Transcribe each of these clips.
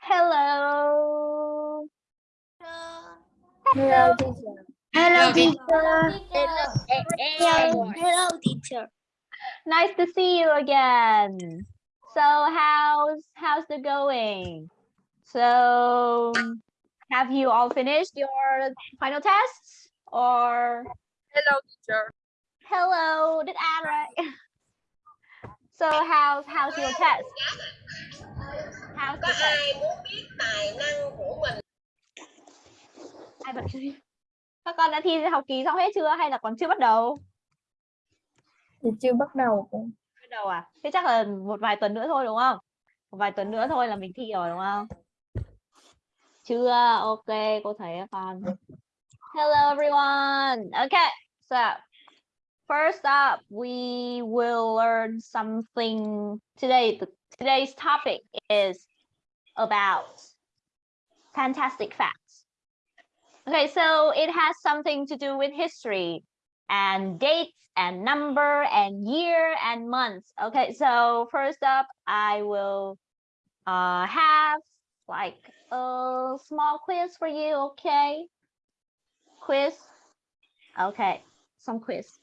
Hello. Hello, teacher. Hello, teacher. Hello, hello, teacher. Nice to see you again. So how's how's the going? So have you all finished your final tests or Hello, teacher. hello did i right? So how's how's your test? How's có test? ai muốn biết tài năng của mình Ai bật? Các con đã thi học kỳ xong hết chưa hay là còn chưa bắt đầu? Thì chưa bắt đầu. Bắt đầu à? Thế chắc là một vài tuần nữa thôi đúng không? Một vài tuần nữa thôi là mình thi rồi đúng không? Chưa, ok, cô thấy con. Hello everyone. Okay, so first up we will learn something today. Today's topic is about fantastic facts. Okay, so it has something to do with history and dates and number and year and months. Okay, so first up, I will uh, have like a small quiz for you. Okay, quiz. Okay, some quiz.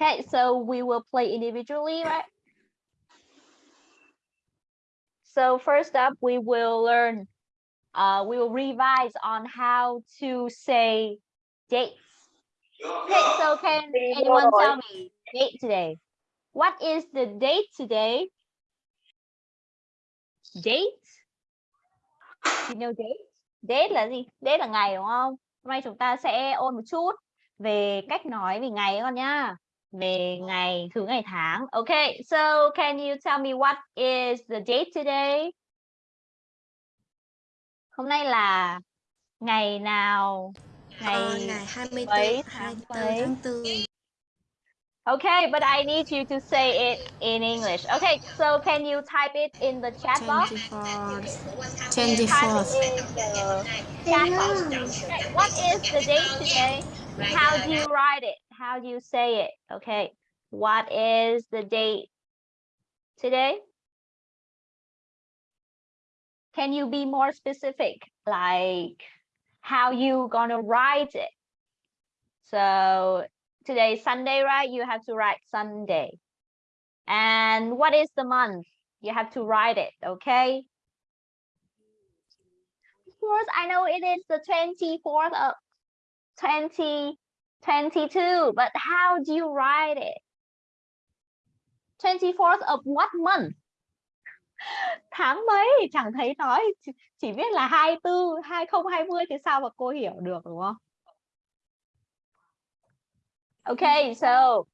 Okay, so we will play individually, right? So first up, we will learn, uh, we will revise on how to say dates. Okay, so can anyone tell me date today? What is the date today? Date? You know date? Date là gì? Date là ngày đúng không? Hôm nay chúng ta sẽ ôn một chút về cách nói về ngày con nhá. Về ngày, thứ ngày tháng. Okay, so can you tell me what is the date today? Hôm nay là ngày nào? Ngày Ờ, ngày 24, mấy 24 mấy? tháng 4. Okay, but I need you to say it in English. Okay, so can you type it in the chat box? 24th. Type it 24th. in the chat box. Okay, what is the date today? How do you write it? How do you say it? Okay, what is the date today? Can you be more specific? Like how you gonna write it? So today's Sunday, right? You have to write Sunday. And what is the month? You have to write it, okay? Of course, I know it is the 24th of 22, but how do you write it? 24th of what month? Tháng mấy? Chẳng thấy nói, chỉ biết là 24, 2020 thì sao mà cô hiểu được đúng không? Okay, so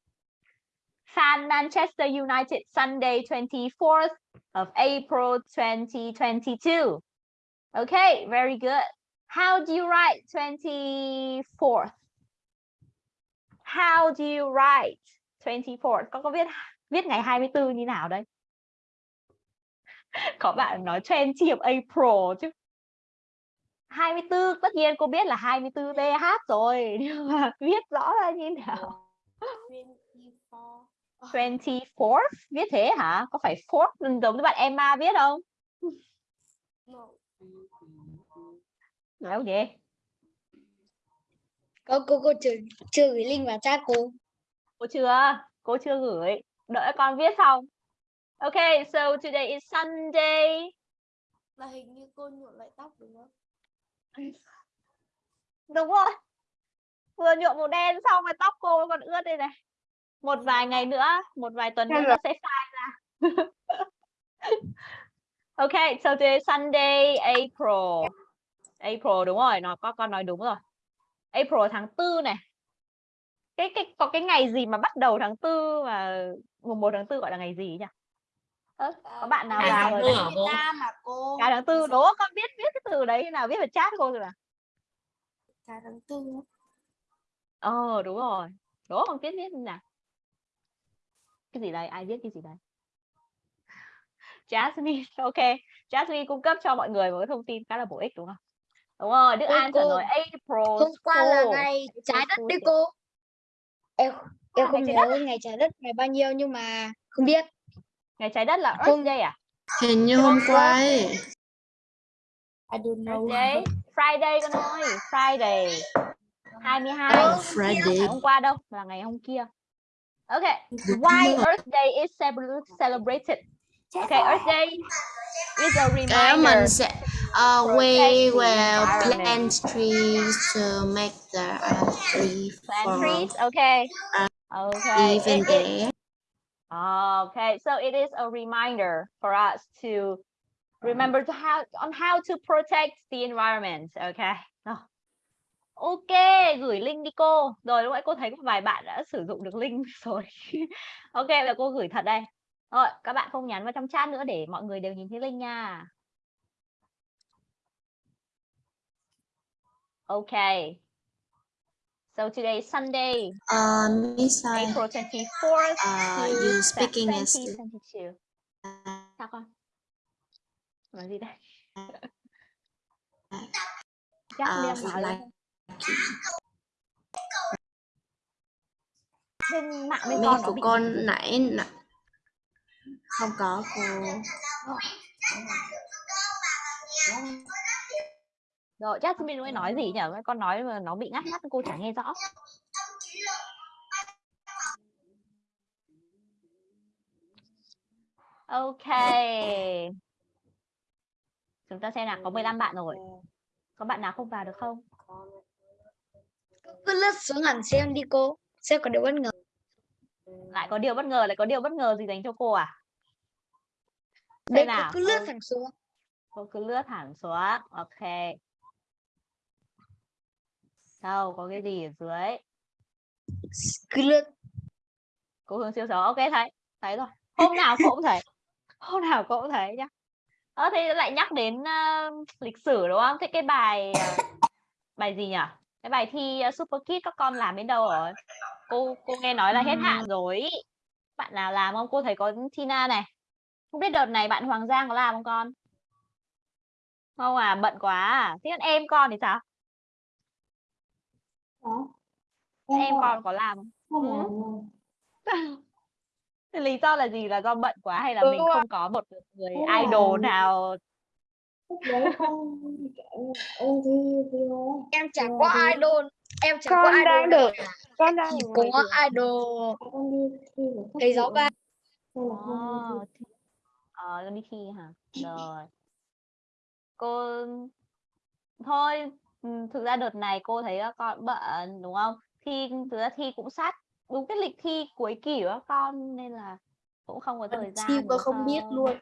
Fan Manchester United Sunday 24th of April 2022. Okay, very good. How do you write 24th? How do you write? 24th? Con có biết viết ngày 24 như nào đây? Có bạn nói 20 of April chứ. 24 tất nhiên cô biết là 24 TH rồi nhưng mà viết rõ ra như nào? 24th viết thế hả? Có phải fourth giống như bạn Emma viết không? Nói không vậy Cô cô cô chưa chưa gửi link vào chat cô. cô chưa? Cô chưa gửi. Đợi con viết xong okay so today is Sunday. Là hình như cô nhuộm lại tóc đúng không? đúng rồi. Vừa nhuộm màu đen xong rồi tóc cô còn ướt đây này. Một vài ngày nữa một vài tuần nữa nó sẽ phai ra. Okay so today is Sunday April. April đúng rồi. Nó có con nói đúng rồi April tháng tư này. Cái cái có cái ngày gì mà bắt đầu tháng tư và mùng 1 tháng tư gọi là ngày gì nhỉ? Có bạn nào vào Việt cô? Nam mà cô. cả tháng tư đố con biết viết cái từ đấy nào viết vào chat cô rồi nào? Cả tháng tư. ờ đúng rồi. Đố con viết như nào? Cái gì đây? Ai viết cái gì đây? Jasmine ok. Jasmine cung cấp cho mọi người một cái thông tin khá là bổ ích đúng không đúng rồi Đức Cô- An cô- rồi April Hôm qua là ngày trái đất đấy thì- cô. Em em không nhớ ngày trái đất ngày bao nhiêu nhưng mà không biết. ngày trái đất là Earth Không. Day à Hình như hôm qua ấy. I don't know. Day Friday con ơi Friday 22 Oh, phải Friday. hôm qua đâu là ngày hôm kia Okay why Earth Day is celebra- celebrated Okay Earth Day is a Cái reminder mình sẽ uh, we will plant trees to make the earth free plant for trees okay okay even It- it-. Okay, so it is a reminder for us to remember to how on how to protect the environment. Okay. Rồi. Ok, gửi link đi cô. Rồi lúc nãy cô thấy có vài bạn đã sử dụng được link rồi. ok, là cô gửi thật đây. Rồi, các bạn không nhắn vào trong chat nữa để mọi người đều nhìn thấy link nha. Okay. So today is Sunday, Uh, Miss Sai, April 24th. uh, you speaking is 2022. Sao con? Nói gì đây? Chắc uh, nói like. Bên mạng bên con của bị con nãy nãy không có cô rồi Jasmine lúc ấy nói gì nhỉ? Con nói mà nó bị ngắt ngắt cô chẳng nghe rõ. Ok. Chúng ta xem nào, có 15 bạn rồi. Có bạn nào không vào được không? Cứ lướt xuống hẳn xem đi cô. Sẽ có điều bất ngờ. Lại có điều bất ngờ, lại có điều bất ngờ gì dành cho cô à? Đây Xem cô nào. cứ lướt thẳng xuống. cô cứ lướt thẳng xuống ok đâu có cái gì ở dưới? Lướt. cô hướng siêu xấu ok thấy. Thấy rồi. Hôm nào cô cũng thấy. Hôm nào cô cũng thấy nhá. Ờ thế lại nhắc đến ờ, lịch sử đúng không? Thế cái bài ờ, bài gì nhỉ cái bài thi ờ, super kid các con làm đến đâu rồi? Cô cô nghe nói là hết hạn rồi bạn nào làm không? Cô thấy có Tina này. Không biết đợt này bạn Hoàng Giang có làm không con? Không à bận quá à. Thế còn em con thì sao em con có làm không? Ừ. Thế lý do là gì? Là do bận quá hay là Ừ mình không có một người Đúng idol nào? Đấy không em chẳng có idol. Em chẳng Con có idol. đang nào được. con đang Chỉ có idol. à, giáo chị ba. ờ ờ con đi thi hả? Rồi. Cô thôi ừ, thực ra đợt này cô thấy các con bận đúng không thi thực ra thi cũng sát đúng cái lịch thi cuối kỳ của các con nên là cũng không có thời gian Thi đúng mà không biết không? luôn.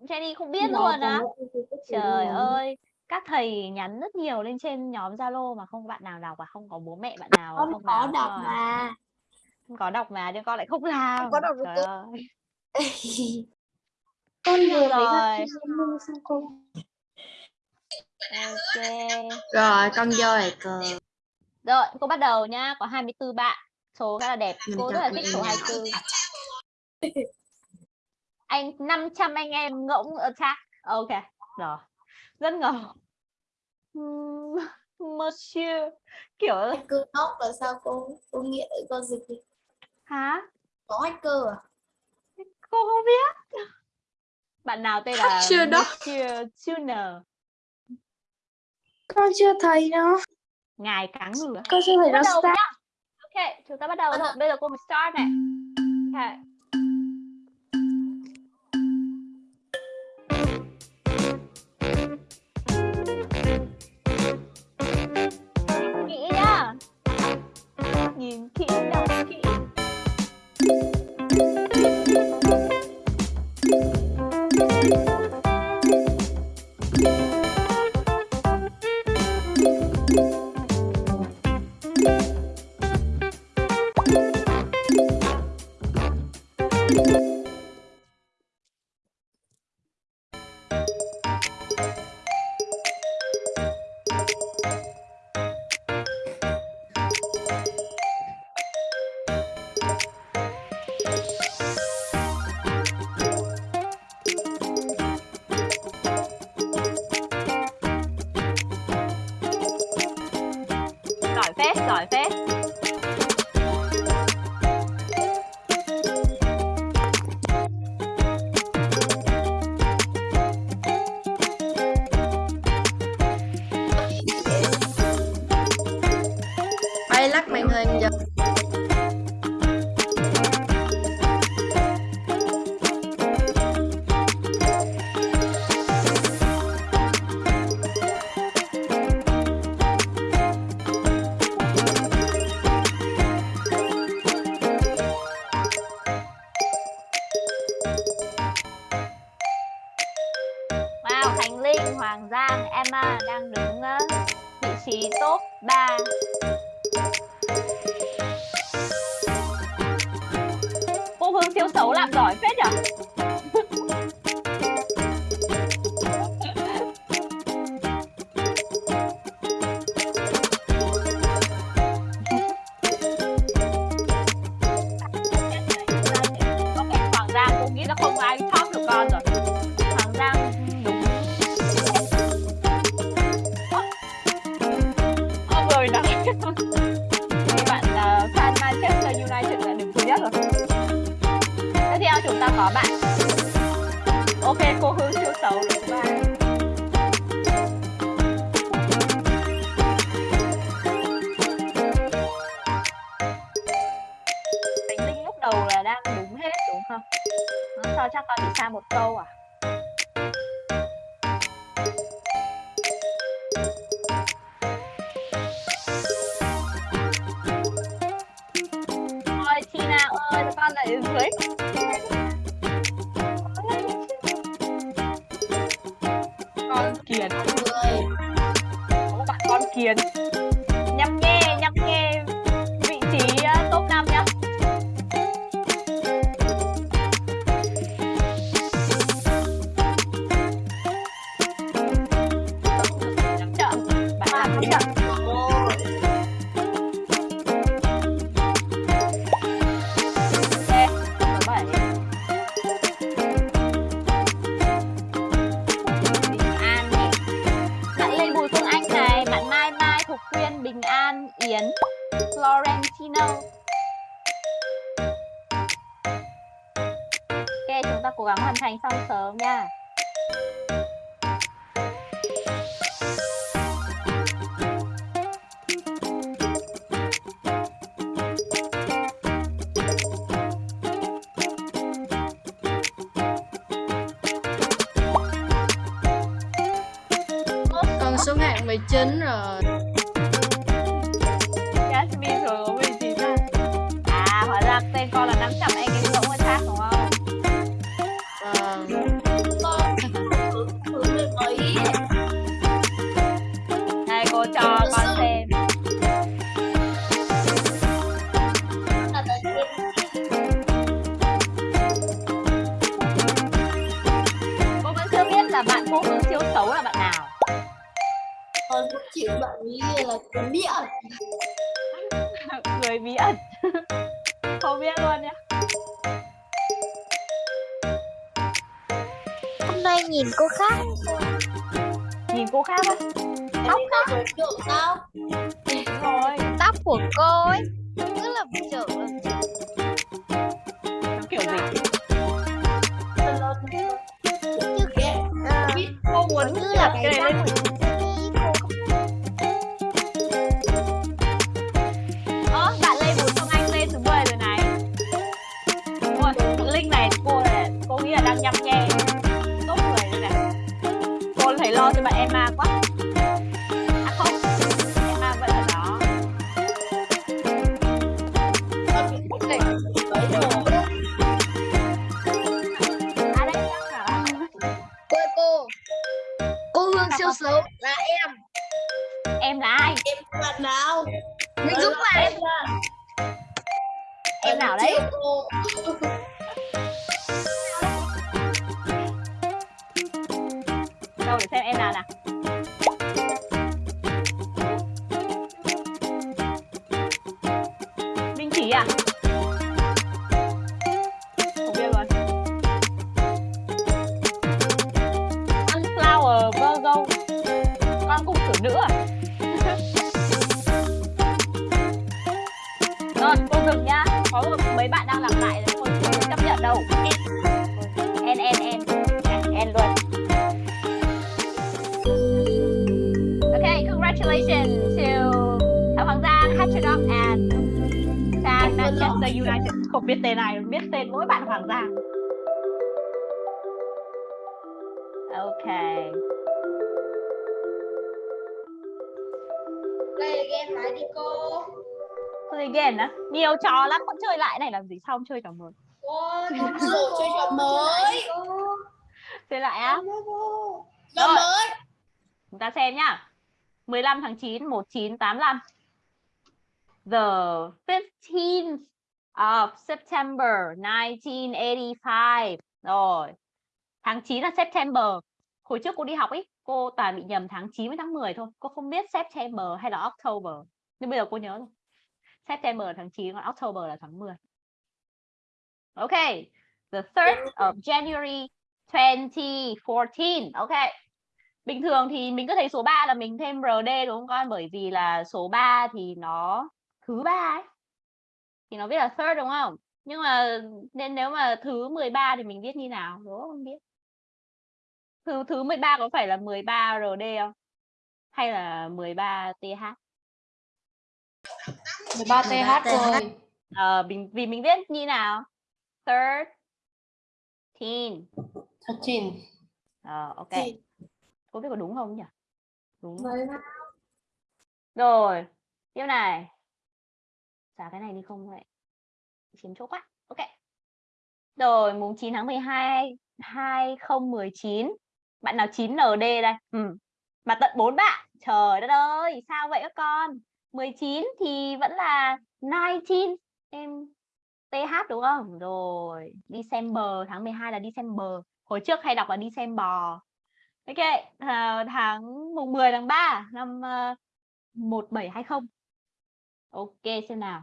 Jenny không biết là luôn á thử Trời ơi, các thầy nhắn rất nhiều lên trên nhóm Zalo mà không có bạn nào đọc à, không có bố mẹ bạn nào con không có vào đọc à? mà Không có đọc mà nhưng con lại không làm. có đọc Trời cô. ơi. con vừa Rồi. xong cô Ok. rồi con vô lại cờ Rồi, cô bắt đầu nhá, có 24 bạn. Số khá là đẹp. Cô cho rất là thích số nào. 24. Anh 500 anh em ngỗng attack. Ok, rồi. Rất ngầu. Ừm, Monsieur kiểu hacker nóc là sao cô cô nghĩa con dịch thì hả? có hacker à Cô không biết. Bạn nào tên là. Monsieur Tuner. Con chưa thấy nó. Ngài ngừ á. con chưa thấy nó start. nhá. Ok chúng ta bắt đầu. Bắt đầu. bây giờ cô mình start này. Ok bí ẩn. Cười bí ẩn. Không biết luôn nhá. Hôm nay nhìn cô khác. Nhìn cô khác không? tóc á. Tóc sao rồi tóc của cô ấy. play again lại đi cô. Play again á? Nhiều trò lắm con chơi lại này làm gì xong chơi trò mới? Cô chơi trò mới. Chơi lại á? Trò mới chúng ta xem nhá. 15 tháng 9 1985 the 15th of September 1985 rồi. Tháng 9 là September. Hồi trước cô đi học ấy cô toàn bị nhầm tháng 9 với tháng 10 thôi. Cô không biết September hay là October. Nhưng bây giờ cô nhớ rồi. September là tháng 9 còn October là tháng 10. Ok. The 3rd of January 2014. Ok. Bình thường thì mình cứ thấy số 3 là mình thêm RD đúng không con? Bởi vì là số 3 thì nó thứ ba ấy. Thì nó viết là third đúng không? Nhưng mà nên nếu mà thứ 13 thì mình viết như nào? Đố không biết. Thứ thứ 13 có phải là 13 RD không? Hay là 13 TH? 13 TH rồi. Ờ, mình, vì mình viết như nào? Third, teen. 13. Ờ, ok. Cô biết có đúng không nhỉ? Đúng. Rồi, tiếp này. Xả cái này đi không vậy? Chiếm chỗ quá. Ok. Rồi, mùng 9 tháng 12 2019. Bạn nào 9 ND đây? Ừ. Mà tận 4 bạn. Trời đất ơi, sao vậy các con? 19 thì vẫn là 19 em TH đúng không? Rồi, December tháng 12 là December. Hồi trước hay đọc là December. Ok, à, tháng mùng 10 tháng 3 năm ờ, uh, 1720. Ok, xem nào.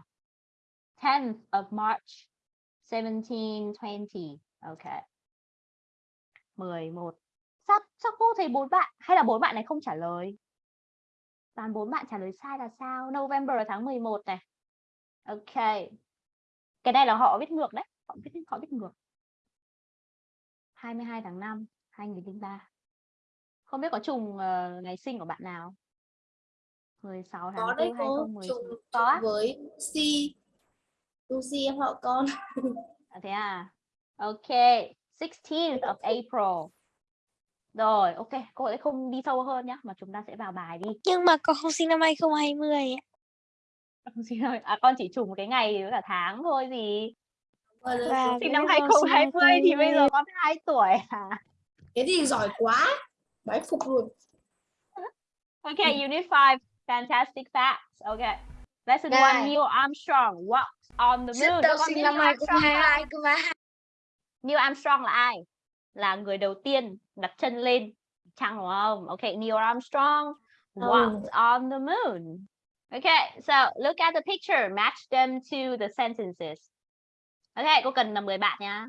10th of March 1720. Ok. 11. Sao sao cô thấy bốn bạn hay là bốn bạn này không trả lời? Toàn bốn bạn trả lời sai là sao? November là tháng 11 này. Ok. Cái này là họ viết ngược đấy, họ viết họ viết ngược. 22 tháng 5 2003. Không biết có trùng ờ, ngày sinh của bạn nào? 16 tháng có 4 đấy cô 2019. trùng Có á? với Lucy Lucy em họ con À, thế à? Ok, 16th of April. Rồi, ok, cô sẽ không đi sâu hơn nhé, mà chúng ta sẽ vào bài đi. Nhưng mà con không sinh năm 2020 ạ. Con xin lỗi, À, con chỉ trùng cái ngày với cả tháng thôi gì. Gọi là Và Sinh năm con sinh 2020 thì bây giờ 2020. con 2 tuổi à? cái gì giỏi quá bái phục luôn Ok, Unit 5, Fantastic Facts. Ok. Lesson 1, Này. Neil Armstrong walked on the moon. Biết Neil Armstrong không? cơ mà Neil Armstrong là ai? Là người đầu tiên đặt chân lên trăng đúng không? Ok, Neil Armstrong walked on the moon. Okay, so look at the picture, match them to the sentences. Ok, cô cần là 10 bạn nha.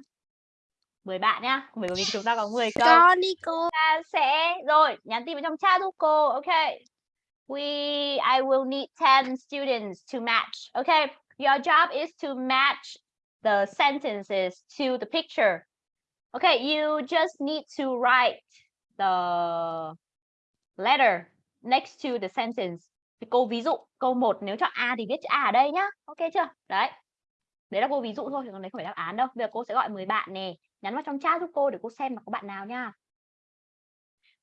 10 bạn nhá, bởi vì chúng ta có 10 câu. Con đi cô. Ta sẽ rồi, nhắn tin vào trong chat giúp cô. Ok. We I will need 10 students to match. Okay. Your job is to match the sentences to the picture. Okay, you just need to write the letter next to the sentence. Thì cô ví dụ câu 1 nếu chọn A thì viết chữ A ở đây nhá. Ok chưa? Đấy. Đấy là cô ví dụ thôi, còn đấy không phải đáp án đâu. Bây giờ cô sẽ gọi 10 bạn nè, nhắn vào trong chat giúp cô để cô xem là có bạn nào nha.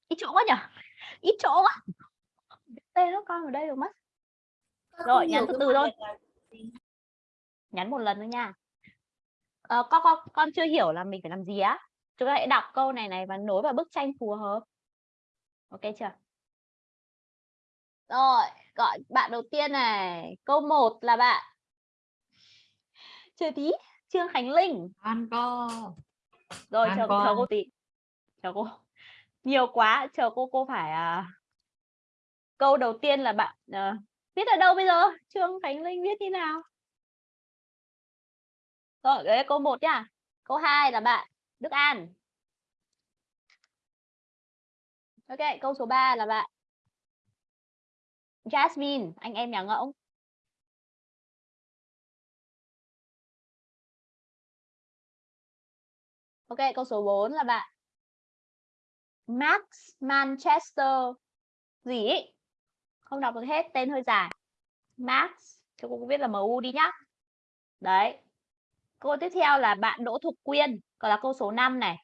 Ít chỗ quá nhỉ? Ít chỗ quá. Tên nó con ở đây được mất. Rồi, nhắn từ từ thôi. Nhắn một lần thôi nha. Ờ, con, con con chưa hiểu là mình phải làm gì á. Chúng ta hãy đọc câu này này và nối vào bức tranh phù hợp. Ok chưa? Rồi, gọi bạn đầu tiên này. Câu 1 là bạn Chờ tí, Trương Khánh Linh. Con cô. Rồi An chờ, chờ cô tí. Chờ cô. Nhiều quá, chờ cô cô phải à... Câu đầu tiên là bạn à... viết ở đâu bây giờ? Trương Khánh Linh viết như nào? Rồi, đấy câu 1 nhá. Câu 2 là bạn Đức An. Ok, câu số 3 là bạn Jasmine, anh em nhà ngỗng. Ok, câu số 4 là bạn Max Manchester gì ý? Không đọc được hết, tên hơi dài. Max, cho cô viết là MU đi nhá. Đấy. Câu tiếp theo là bạn Đỗ Thục Quyên, còn là câu số 5 này.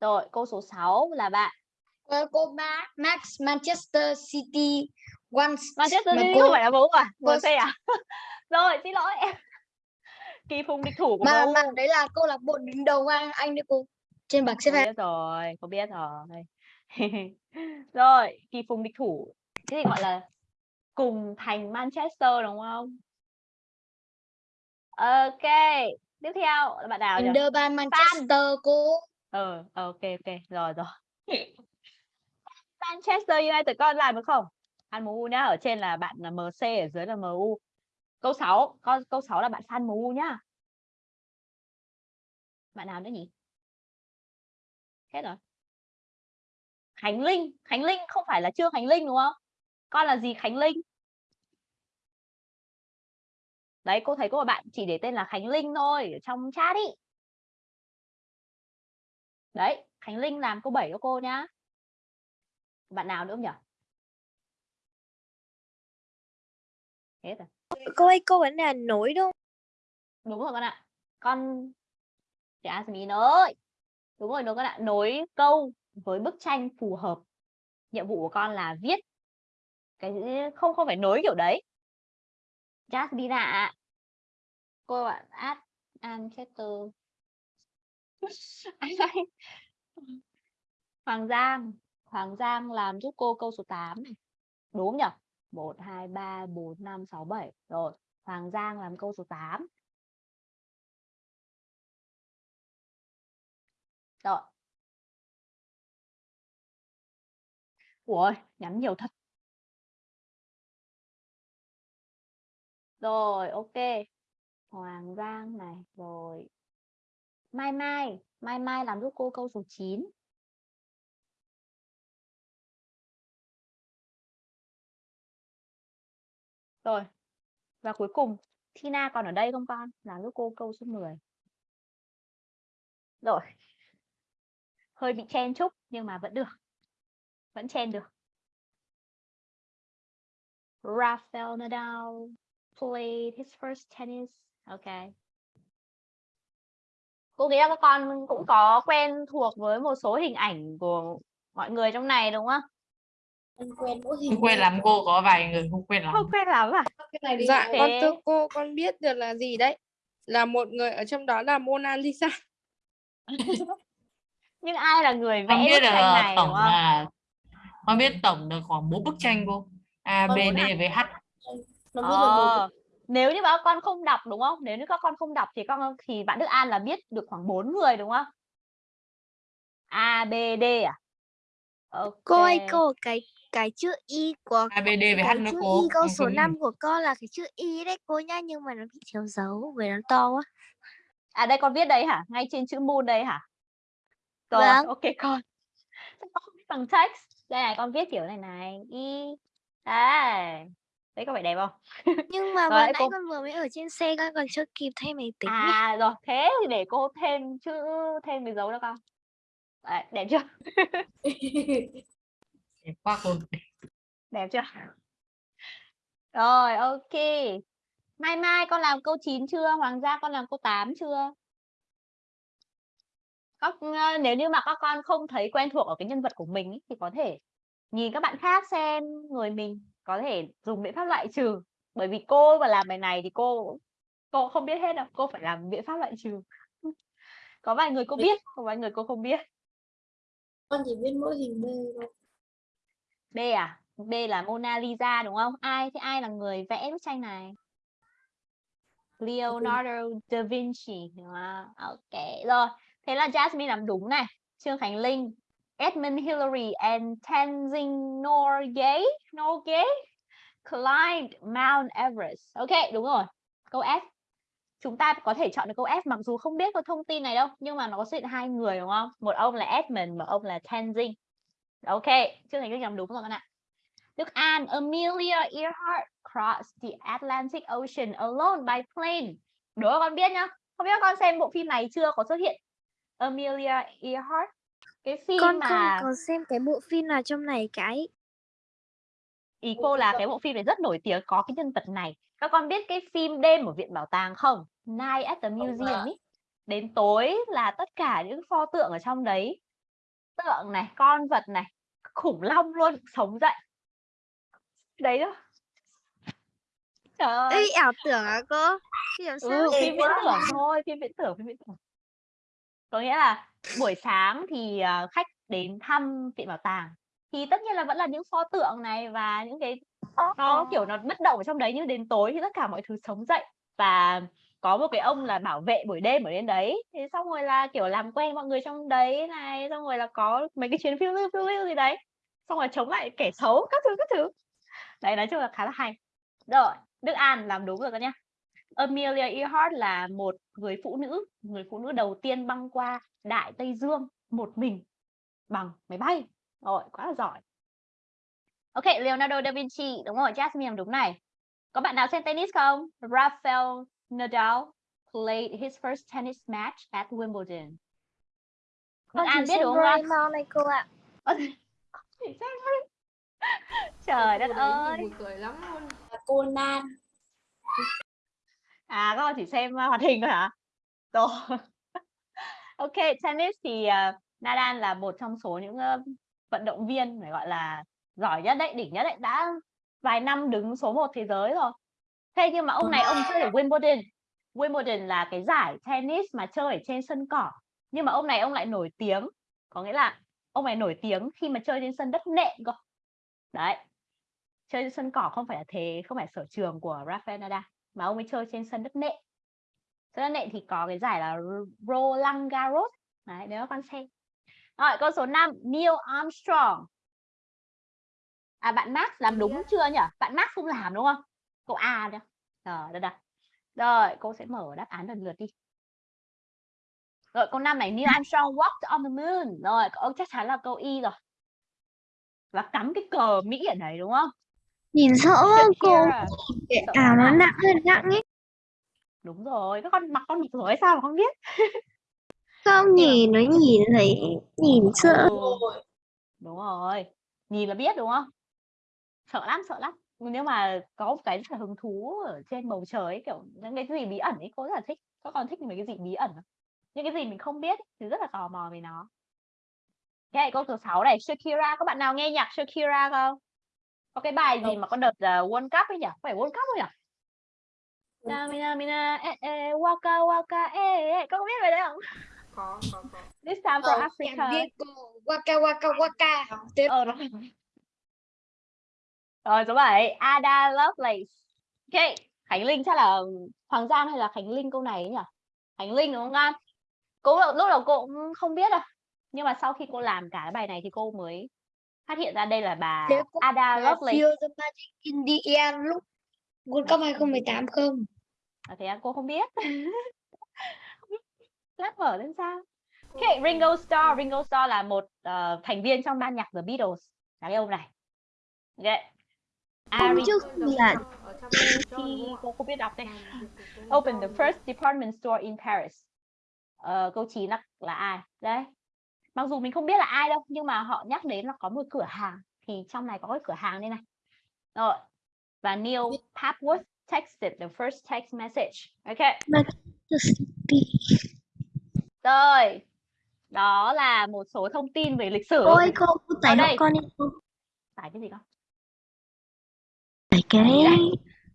Rồi, câu số 6 là bạn Ờ, cô Ma Max Manchester City once Manchester City cô- không phải là MU à? cô- MC à? Rồi, xin lỗi em. kỳ phùng địch thủ của Mà MU mà đấy là câu lạc bộ đứng đầu anh anh đấy cô. Trên bảng xếp hạng. rồi cô biết rồi rồi kỳ phùng địch thủ thế thì gọi là cùng thành Manchester đúng không? Ok tiếp theo là bạn nào nhỉ? Under by Manchester cô. ờ ờ, ok ok rồi rồi. Manchester United con làm được không? Fan MU nhá ở trên là bạn là MC ở dưới là MU câu 6 con câu 6 là bạn fan MU nhá. Bạn nào nữa nhỉ? Hết rồi. Khánh Linh Khánh Linh không phải là Trương Khánh Linh đúng không? Con là gì Khánh Linh đấy cô thấy có một bạn chỉ để tên là Khánh Linh thôi ở trong chat ý. Đấy Khánh Linh làm câu 7 cho cô nhá. Bạn nào nữa không nhỉ hết rồi. Cô ơi, cô vẫn là nối đúng không? đúng rồi con ạ. Con chị Asmin ơi. Đúng rồi đúng con ạ. Nối câu với bức tranh phù hợp. Nhiệm vụ của con là viết cái không không phải nối kiểu đấy. Jasmine ạ cô bạn ad Anchester ai đây Hoàng Giang Hoàng Giang làm giúp cô câu số 8 này. Đúng không nhỉ 1 2 3 4 5 6 7 rồi Hoàng Giang làm câu số 8 rồi. Ủa nhắn nhiều thật. Rồi ok Hoàng Giang này rồi Mai Mai Mai Mai làm giúp cô câu số 9 Rồi. Và cuối cùng, Tina còn ở đây không con? Làm giúp cô câu số 10. Rồi. Hơi bị chen chúc nhưng mà vẫn được. Vẫn chen được. Rafael Nadal played his first tennis. Ok. Cô nghĩ là các con cũng có quen thuộc với một số hình ảnh của mọi người trong này đúng không? Anh quen mỗi hình không quên lắm cô có vài người không quên lắm Không quen lắm à? cái này đi Dạ, Thế- con thưa cô, con biết được là gì đấy? Là một người ở trong đó là Mona Lisa. Nhưng ai là người vẽ con biết bức tranh là này đúng tổng không? là con biết tổng được khoảng bốn bức tranh cô A B Con D với H nó Ờ, nếu như mà các con không đọc đúng không? Nếu như các con không đọc thì con thì bạn Đức An là biết được khoảng 4 người đúng không? A B D à? Ok. Cô ơi, cô cái cái chữ Y của A B D với H nữa chữ cô Y câu số không- 5 của con là cái chữ Y đấy cô nhá, nhưng mà nó bị thiếu dấu bởi nó to quá. À đây con viết đây hả? Ngay trên chữ moon đây hả? Rồi, Vâng. ok con. Con không viết bằng text? Đây này con viết kiểu này này. Y. Đây. Đấy có phải đẹp không? Nhưng mà vừa nãy cô- con vừa mới ở trên xe con còn chưa kịp thay máy tính ấy. À rồi, thế thì để cô thêm chữ thêm cái dấu đó con. Đấy, đẹp chưa? Đẹp quá cô Đẹp chưa? Rồi, ok. Mai Mai con làm câu 9 chưa? Hoàng Gia con làm câu 8 chưa? Các ờ, nếu như mà các con không thấy quen thuộc ở cái nhân vật của mình ý, thì có thể nhìn các bạn khác xem người mình có thể dùng biện pháp loại trừ. Bởi vì cô mà làm bài này thì cô cô không biết hết đâu, cô phải làm biện pháp loại trừ. Có vài người cô biết, có vài người cô không biết. con chỉ biết mỗi hình B thôi B à? B là Mona Lisa đúng không? Ai thế ai là người vẽ bức tranh này? Leonardo da Vinci đúng không? Ok rồi. Thế là Jasmine làm đúng này. Trương Khánh Linh, Edmund Hillary and Tenzing Norgay, Norgay climbed Mount Everest. Ok, đúng rồi. Câu F. Chúng ta có thể chọn được câu F mặc dù không biết có thông tin này đâu, nhưng mà nó có xuất hiện hai người đúng không? Một ông là Edmund, một ông là Tenzing. Ok, chương này cứ nhầm đúng rồi các bạn ạ. Đức An, Amelia Earhart crossed the Atlantic Ocean alone by plane. Đố con biết nhá. Không biết con xem bộ phim này chưa có xuất hiện Amelia Earhart. Cái phim Con mà không có xem cái bộ phim nào trong này cái. ý cô là cái bộ phim này rất nổi tiếng có cái nhân vật này. Các con biết cái phim Đêm ở viện bảo tàng không? Night at the Museum ý. Đến tối là tất cả những pho tượng ở trong đấy. Tượng này, con vật này, khủng long luôn sống dậy. Đấy đó. Trời ơi. Ê, ảo tưởng à cô? Ừ, phim viễn tưởng thôi, phim viễn tưởng, phim viễn tưởng. Có nghĩa là buổi sáng thì, ờ, khách đến thăm viện bảo tàng, thì tất nhiên là vẫn là những pho tượng này và những cái nó, kiểu, nó bất động ở trong đấy, nhưng đến tối thì tất cả mọi thứ sống dậy. Và có một cái ông là bảo vệ buổi đêm ở trên đấy, thế xong rồi là, kiểu, làm quen mọi người trong đấy này, xong rồi là có mấy cái chuyến phiêu lưu, phiêu lưu gì đấy, xong rồi chống lại kẻ xấu các thứ, các thứ. Đấy, nói chung là khá là hay. Rồi, Đức An làm đúng rồi các nhá. Amelia Earhart là một người phụ nữ, người phụ nữ đầu tiên băng qua Đại Tây Dương một mình bằng máy bay. Rồi, quá là giỏi. Ok, Leonardo da Vinci, đúng rồi, Jasmine làm đúng này. Có bạn nào xem tennis không? Rafael Nadal played his first tennis match at Wimbledon. Đức An biết đúng không? ạ? Doraemon này cô ạ. Trời đất ơi. buồn cười lắm luôn Conan À, các con chỉ xem hoạt hình thôi hả? Rồi ok, tennis thì uh, Nadal là một trong số những uh, vận động viên phải gọi là giỏi nhất đấy, đỉnh nhất đấy, đã vài năm đứng số 1 thế giới rồi. Thế nhưng mà ông này ông chơi ở Wimbledon. Wimbledon là cái giải tennis mà chơi ở trên sân cỏ. Nhưng mà ông này ông lại nổi tiếng, có nghĩa là ông này nổi tiếng khi mà chơi trên sân đất nện cơ. Đấy. Chơi trên sân cỏ không phải là thế, không phải sở trường của Rafael Nadal mà ông ấy chơi trên sân đất nện đất nện thì có cái giải là Roland Garros. Đấy nếu con xem. Rồi câu số 5 Neil Armstrong. À bạn Max làm đúng chưa nhỉ? Bạn Max không làm đúng không? Câu A đó rồi đây đây rồi cô sẽ mở đáp án lần lượt đi. Rồi câu 5 này Neil Armstrong walked on the moon. Rồi câu chắc chắn là câu Y rồi. Và cắm cái cờ Mỹ ở đấy đúng không? Nhìn sợ cô? Ảo nó nặng hơn nặng ấy. Đúng rồi các con mặc con mặc rồi sao mà không biết Không nhìn nó nhìn thấy nhìn sợ. Đúng rồi. Nhìn là biết đúng không? Sợ lắm, sợ lắm. Nếu mà có một cái là hứng thú ở trên bầu trời ấy, kiểu những cái gì bí ẩn ấy, cô rất là thích. Các con thích mấy cái gì bí ẩn? Những cái gì mình không biết ấy, thì rất là tò mò về nó. Ok, câu số 6 này, Shakira, có bạn nào nghe nhạc Shakira không? Có cái bài gì mà con đợt uh, World Cup ấy nhỉ? Phải World Cup không nhỉ? Mina mina e e waka waka e e có biết bài đấy không? có có có This time for Ờ, Africa. biết Waka Waka Waka Tiếp Ờ rồi. Rồi số 7 Ada Lovelace. Ok, Khánh Linh chắc là Hoàng Giang hay là Khánh Linh câu này ấy nhỉ? Khánh Linh đúng không con? Cô lúc đầu cô cũng không biết đâu. Nhưng mà sau khi cô làm cả cái bài này thì cô mới phát hiện ra đây là bà Ada Lovelace. Feel the Magic in the Air lúc World Cup 2018 không? À, thế à, cô không biết. Lát mở lên sao? Ok, Ringo Starr. Ringo Starr là một ờ, thành viên trong ban nhạc The Beatles. Là cái ông này. Ok. Hôm Ari trước là cô không biết đọc đây. Open the first department store in Paris. Ờ, câu 9 là, là ai? Đấy. Mặc dù mình không biết là ai đâu, nhưng mà họ nhắc đến là có một cửa hàng. Thì trong này có cái cửa hàng đây này. Rồi. Và Neil Papworth texted the first text message. Ok. Rồi. Đó là một số thông tin về lịch sử. ôi cô cô tải hộ đây. con đi cô. Tải cái gì con? Tải cái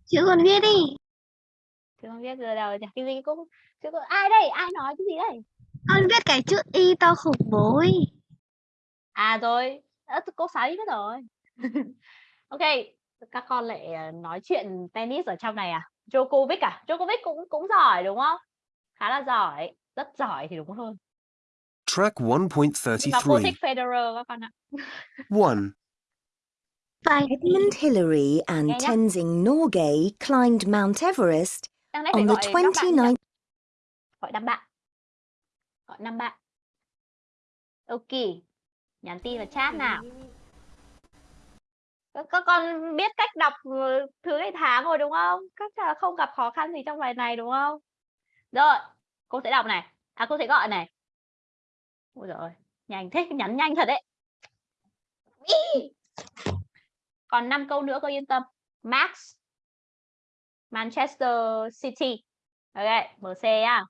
chữ con viết đi. Chứ không biết giờ đầu cái gì cũng chứ có- ai đây? Ai nói cái gì đây? Con viết cái chữ y to khủng bố ấy. À rồi, à, cô Sáu biết rồi. ok, các con lại ờ, nói chuyện tennis ở trong này à? Djokovic à? Djokovic cũng cũng giỏi đúng không? Khá là giỏi, rất giỏi thì đúng hơn. Track Nhưng mà cô 1.33. thích Federer các con ạ. 1. Phải Edmund Hillary and. Tenzing Norgay climbed Mount Everest on the gọi các bạn nhỉ? 29th Gọi năm bạn. Gọi năm bạn. Ok. Nhắn tin vào chat nào. Các, con biết cách đọc ừ, thứ ngày tháng rồi đúng không? Các là không gặp khó khăn gì trong bài này đúng không? Rồi, cô sẽ đọc này. À cô sẽ gọi này. Ôi rồi ơi, nhanh thế, nhắn nhanh thật đấy. Ý. Còn 5 câu nữa cô yên tâm. Max Manchester City. Ok, MC à.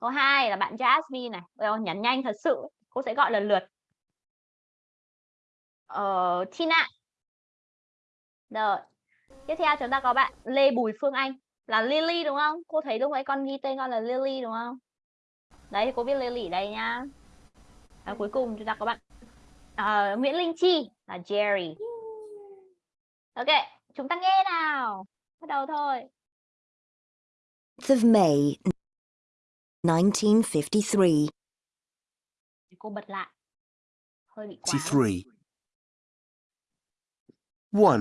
Câu hai là bạn Jasmine này. Ôi ôi, nhắn nhanh thật sự. Cô sẽ gọi lần lượt. Ờ, Tina. Rồi. Tiếp theo chúng ta có bạn Lê Bùi Phương Anh là Lily đúng không? Cô thấy lúc nãy con ghi tên con là Lily đúng không? Đấy thì cô viết Lily ở đây nhá. Và cuối cùng chúng ta có bạn ờ, Nguyễn Linh Chi là Jerry. Ok, chúng ta nghe nào. Bắt đầu thôi. of May 1953. Cô bật lại. Hơi bị quá. 83. 1.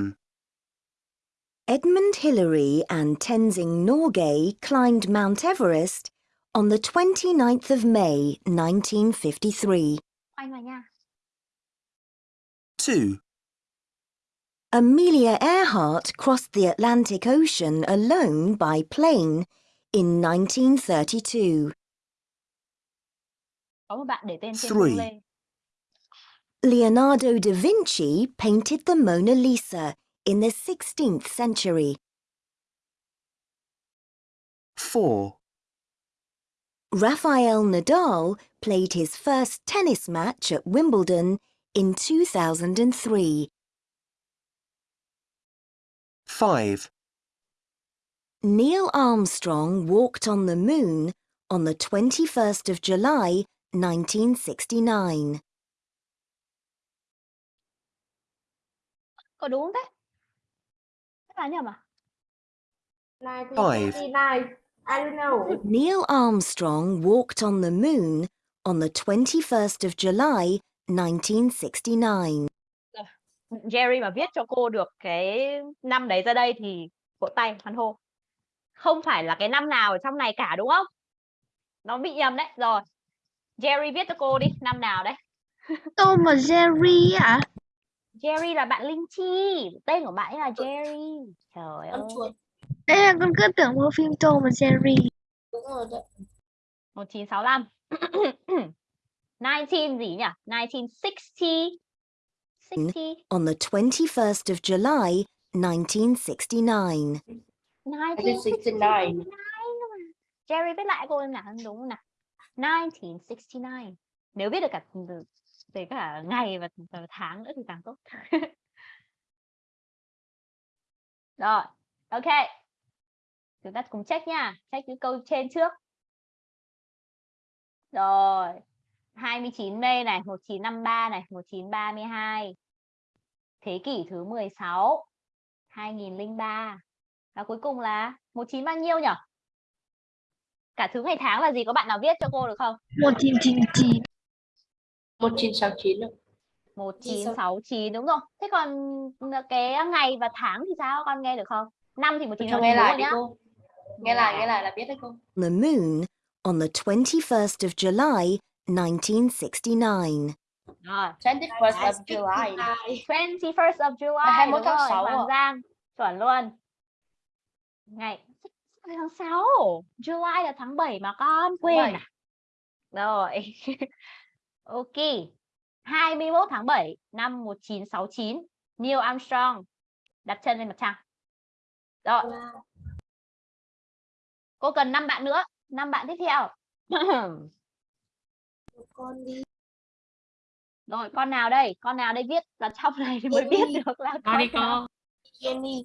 Edmund Hillary and Tenzing Norgay climbed Mount Everest on the 29th of May 1953. Anh vào nha. 2. Amelia Earhart crossed the Atlantic Ocean alone by plane in 1932. Có một bạn để tên trên Three. Leonardo da Vinci painted the Mona Lisa in the 16th century. 4. Rafael Nadal played his first tennis match at Wimbledon in 2003. 5. Neil Armstrong walked on the moon on the 21st of July 1969. Có đúng không là nhầm à? Five. 1959. I don't know. Neil Armstrong walked on the moon on the 21st of July 1969. Jerry mà viết cho cô được cái năm đấy ra đây thì vỗ tay hoan hô. Không phải là cái năm nào ở trong này cả đúng không? Nó bị nhầm đấy. Rồi. Jerry viết cho cô đi, năm nào đấy? Tom và Jerry ạ. Jerry là bạn Linh Chi, tên của bạn ấy là Jerry. Trời ơi. Đây là con cứ tưởng mua phim Tom và Jerry. Đúng rồi đấy. 1965. 19 gì nhỉ? 1960. 60. On the 21st of July 1969. 1969. Jerry viết lại cô em nào đúng không nào? 1969. Nếu viết được cả về cả ngày và, và tháng nữa thì càng tốt. Rồi, ok. Chúng ta cùng check nha. Check những câu trên trước. Rồi. 29 Mê này, 1953 này, 1932. Thế kỷ thứ 16. 2003. Và cuối cùng là 19 bao nhiêu nhỉ? Cả thứ ngày tháng là gì? Có bạn nào viết cho cô được không? 1999. 1969 đâu. 1969 đúng rồi. Thế còn cái ngày và tháng thì sao? Con nghe được không? Năm thì Cho 1969 nghe lại đi cô. Nghe lại, nghe lại là biết đấy cô. The moon on the 21st of July 1969. Rồi. 21st of July. 21st of July Là 21 đúng tháng rồi, 6 Hoàng? Giang chuẩn luôn ngày tháng 6 July là tháng 7 mà con quên à rồi ok. 21 tháng 7 năm 1969 Neil Armstrong. Đặt chân lên mặt trăng. Rồi. Cô cần 5 bạn nữa. 5 bạn tiếp theo. Con đi. rồi con nào đây? Con nào đây viết? Là trong này thì mới biết Jenny. được là con đi cô. Jenny.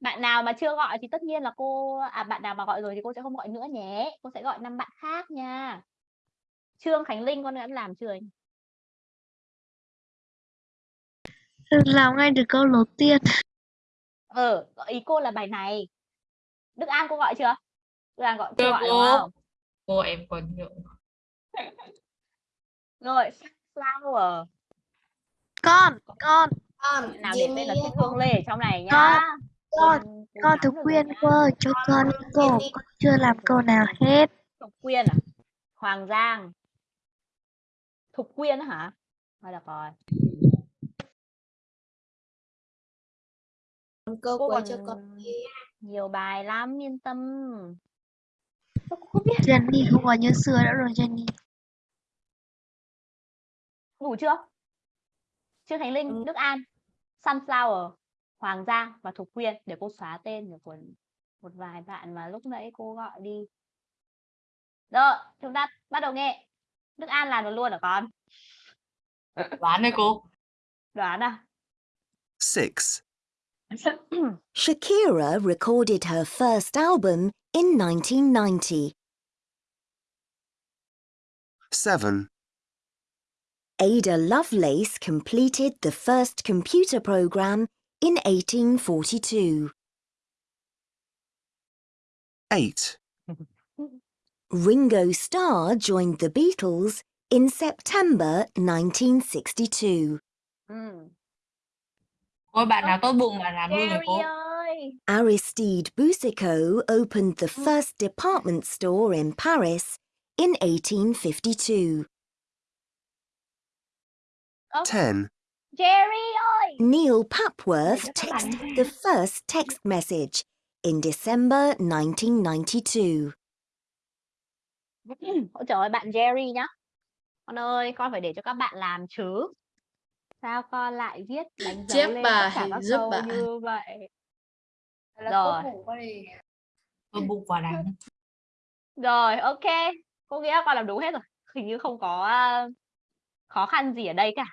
bạn nào mà chưa gọi thì tất nhiên là cô à bạn nào mà gọi rồi thì cô sẽ không gọi nữa nhé. Cô sẽ gọi năm bạn khác nha Trương Khánh Linh con đã làm chưa nhỉ? Làm ngay được câu đầu tiên. ờ ý cô là bài này Đức An cô gọi chưa Đức An gọi chưa gọi đúng cô. không Cô em còn nhớ. rồi Flower Con, con, Con. Nào để tên là. Thích Hương Lê ở trong này nhá Con, con, con Thục Quyên cô cho con cô, con chưa làm câu nào hết. Thục Quyên à Hoàng Giang Thục Quyên á hả? Thôi được rồi. Cô cô còn cho con nhiều bài lắm yên tâm. Cô không biết? Jenny không còn như xưa nữa rồi Jenny. đủ chưa? Trương Khánh Linh Ừ. Đức An Sunflower Hoàng Giang và Thục Quyên để cô xóa tên của một, một vài bạn mà lúc nãy cô gọi đi. Rồi chúng ta bắt đầu nghe Đức An làm được luôn hả con Đoán đấy cô. đoán à 6. Shakira recorded her first album in 1990. 7, Ada Lovelace completed the first computer program in 1842. 8, Ringo Starr joined the Beatles in September 1962. Ừm. Hmm. Ôi bạn nào tốt bụng bạn làm luôn cô. Aristide Boucicault opened the hmm. first department store in Paris in 1852. Ơ, 10, Jerry ơi Neil Papworth cho các bạn texted the first text message in December 1992. Ôi trời ơi, bạn Jerry nhá. Con ơi, con phải để cho các bạn làm chứ. Sao con lại viết đánh dấu Chép lên tất bài cả các giúp câu bạn. như vậy? Rồi. tốt bụng quả đắng. Rồi, ok. Cô nghĩ là con làm đúng hết rồi. Hình như không có à, khó khăn gì ở đây cả.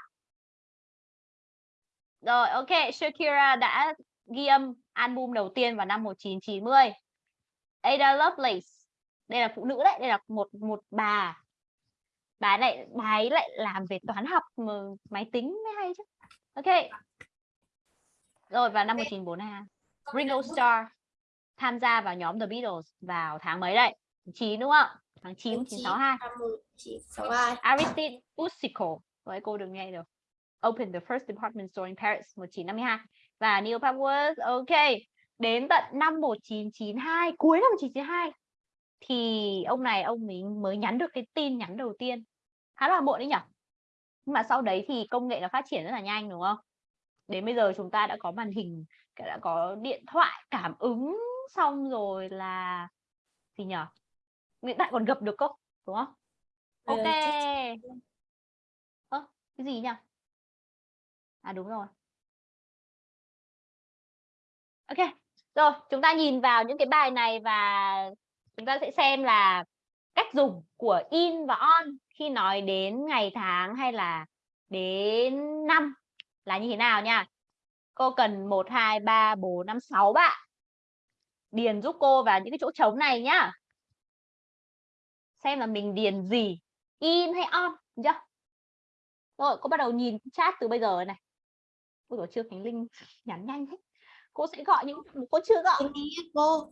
Rồi, ok. Shakira đã ghi âm album đầu tiên vào năm 1990. Ada Lovelace. Đây là phụ nữ đấy, đây là một một bà. Bà này bà ấy lại làm về toán học mà máy tính mới hay chứ. Ok. Rồi vào năm 1942. Ringo Starr tham gia vào nhóm The Beatles vào tháng mấy đây? Tháng 9 đúng không? Tháng 9 1962. 1962. Aristide Boucicault với cô đừng nghe được Open the first department store in Paris 1952 và Neil Papworth ok đến tận năm 1992 cuối năm 1992 thì ông này ông mình mới nhắn được cái tin nhắn đầu tiên. Khá là muộn đấy nhỉ nhưng mà sau đấy thì công nghệ nó phát triển rất là nhanh đúng không? Đến bây giờ chúng ta đã có màn hình đã có điện thoại cảm ứng xong rồi là gì nhỉ hiện tại còn gặp được cơ đúng không? Ờ, ok. ơ cái gì nhỉ? À đúng rồi. Ok rồi chúng ta nhìn vào những cái bài này và chúng ta sẽ xem là cách dùng của in và on khi nói đến ngày tháng hay là đến năm là như thế nào nha. Cô cần 1 2 3 4 5 6 bạn. Điền giúp cô vào những cái chỗ trống này nhá. Xem là mình điền gì, in hay on chưa? Rồi, cô bắt đầu nhìn chat từ bây giờ này. Ôi dồi chưa Khánh Linh nhắn nhanh thế. Cô sẽ gọi những, cô chưa gọi. Cô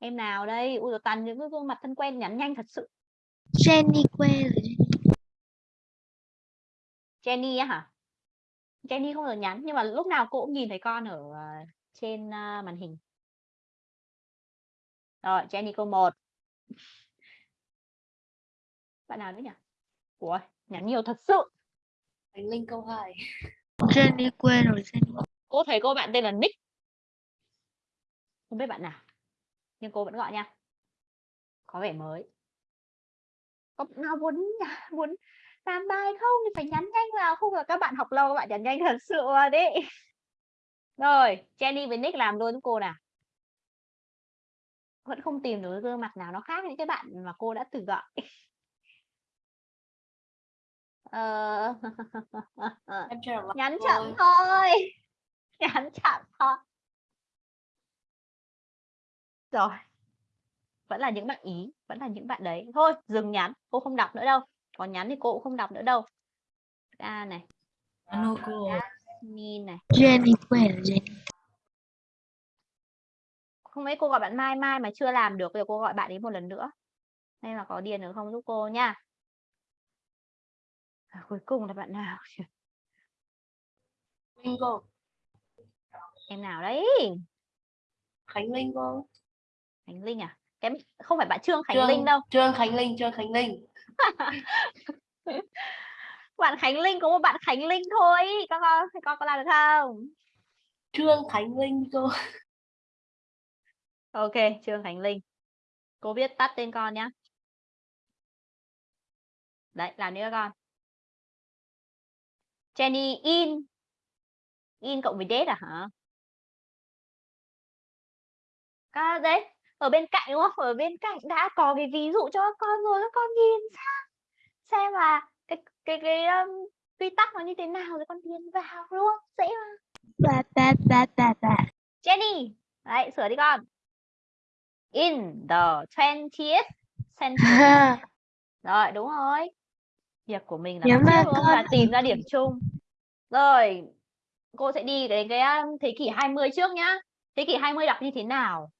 em nào đây? Ui toàn những cái gương mặt thân quen nhắn nhanh thật sự. Jenny quê rồi Jenny á hả? Jenny không giờ nhắn nhưng mà lúc nào cô cũng nhìn thấy con ở ờ, trên ờ, màn hình. Rồi Jenny câu 1 bạn nào nữa nhỉ? Ủa nhắn nhiều thật sự. Khánh Linh câu 2 Jenny quê rồi Jenny. Cô thấy cô bạn tên là Nick. Không biết bạn nào nhưng cô vẫn gọi nha. Có vẻ mới. Có nào muốn muốn làm bài không? Thì phải nhắn nhanh vào. Không là các bạn học lâu các bạn nhắn nhanh thật sự đấy rồi Jenny với Nick làm luôn cô nào. Vẫn không tìm được gương mặt nào nó khác những cái bạn mà cô đã từng gọi. Ờ... nhắn chậm thôi. Nhắn chậm thôi rồi. Vẫn là những bạn ý vẫn là những bạn đấy. Thôi dừng nhắn cô không đọc nữa đâu. Còn nhắn thì cô cũng không đọc nữa đâu. A này. Alo cô. min này. Jenny không mấy cô gọi bạn mai mai mà chưa làm được bây giờ cô gọi bạn ấy một lần nữa. Nên là có điền được không giúp cô nha. À, cuối cùng là bạn nào? Linh cô. Em nào đấy? Khánh Linh cô Khánh Linh à? Cái không phải bạn Trương Khánh Trương- Linh đâu. Trương Khánh Linh Trương Khánh Linh. Bạn Khánh Linh có một bạn Khánh Linh thôi con con con có làm được không? Trương Khánh Linh cô ok Trương Khánh Linh. Cô viết tắt tên con nhá. Đấy làm nữa con. Jenny in. In cộng với date à hả? À, đấy ở bên cạnh đúng không? Ở bên cạnh đã có cái ví dụ cho các con rồi các con nhìn sang xem là cái cái cái um, quy tắc nó như thế nào rồi con điền vào đúng không? Dễ mà. Ba ba ba ba ba. Jenny đấy sửa đi con. In the 20th century. Rồi đúng rồi. Việc của mình là Nếu mà con- là tìm ra điểm chung. Rồi cô sẽ đi đến cái um, thế kỷ 20 trước nhá. Thế kỷ 20 đọc như thế nào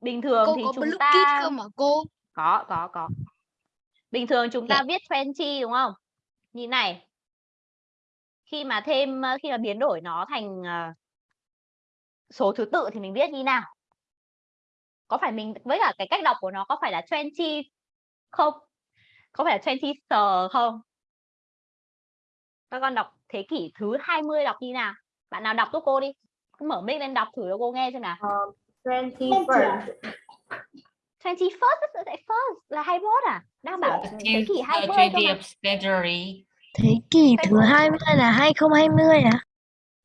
bình thường cô thì có chúng blue ta kit không hả cô? Có có có. Bình thường chúng ta viết 20 đúng không? Như này. Khi mà thêm ờ, khi mà biến đổi nó thành ờ, số thứ tự thì mình viết như nào? Có phải mình với cả cái cách đọc của nó có phải là 20 không? Có phải là 20 sờ không? Các con đọc thế kỷ thứ 20 đọc như nào? Bạn nào đọc giúp cô đi. Cứ mở mic lên đọc thử cho cô nghe xem nào 21st 21st rất lại first là 21 à? Đang bảo thế kỷ 20 cơ mà. 20th century. thế kỷ thứ 20 là 2020 à?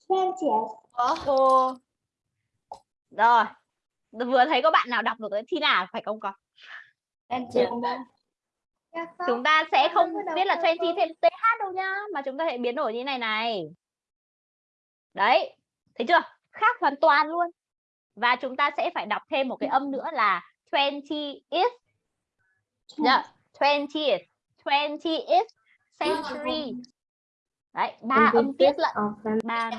20th cô rồi. Vừa thấy có bạn nào đọc được cái thi nào phải không con? 20th chúng ta sẽ không viết là 20 thêm th đâu nhá mà chúng ta sẽ biến đổi như này này. Đấy. Thấy chưa? Khác hoàn toàn luôn và chúng ta sẽ phải đọc thêm một cái âm nữa là 20th yeah, 20th 20th century. Đấy ba âm tiết lận. ba.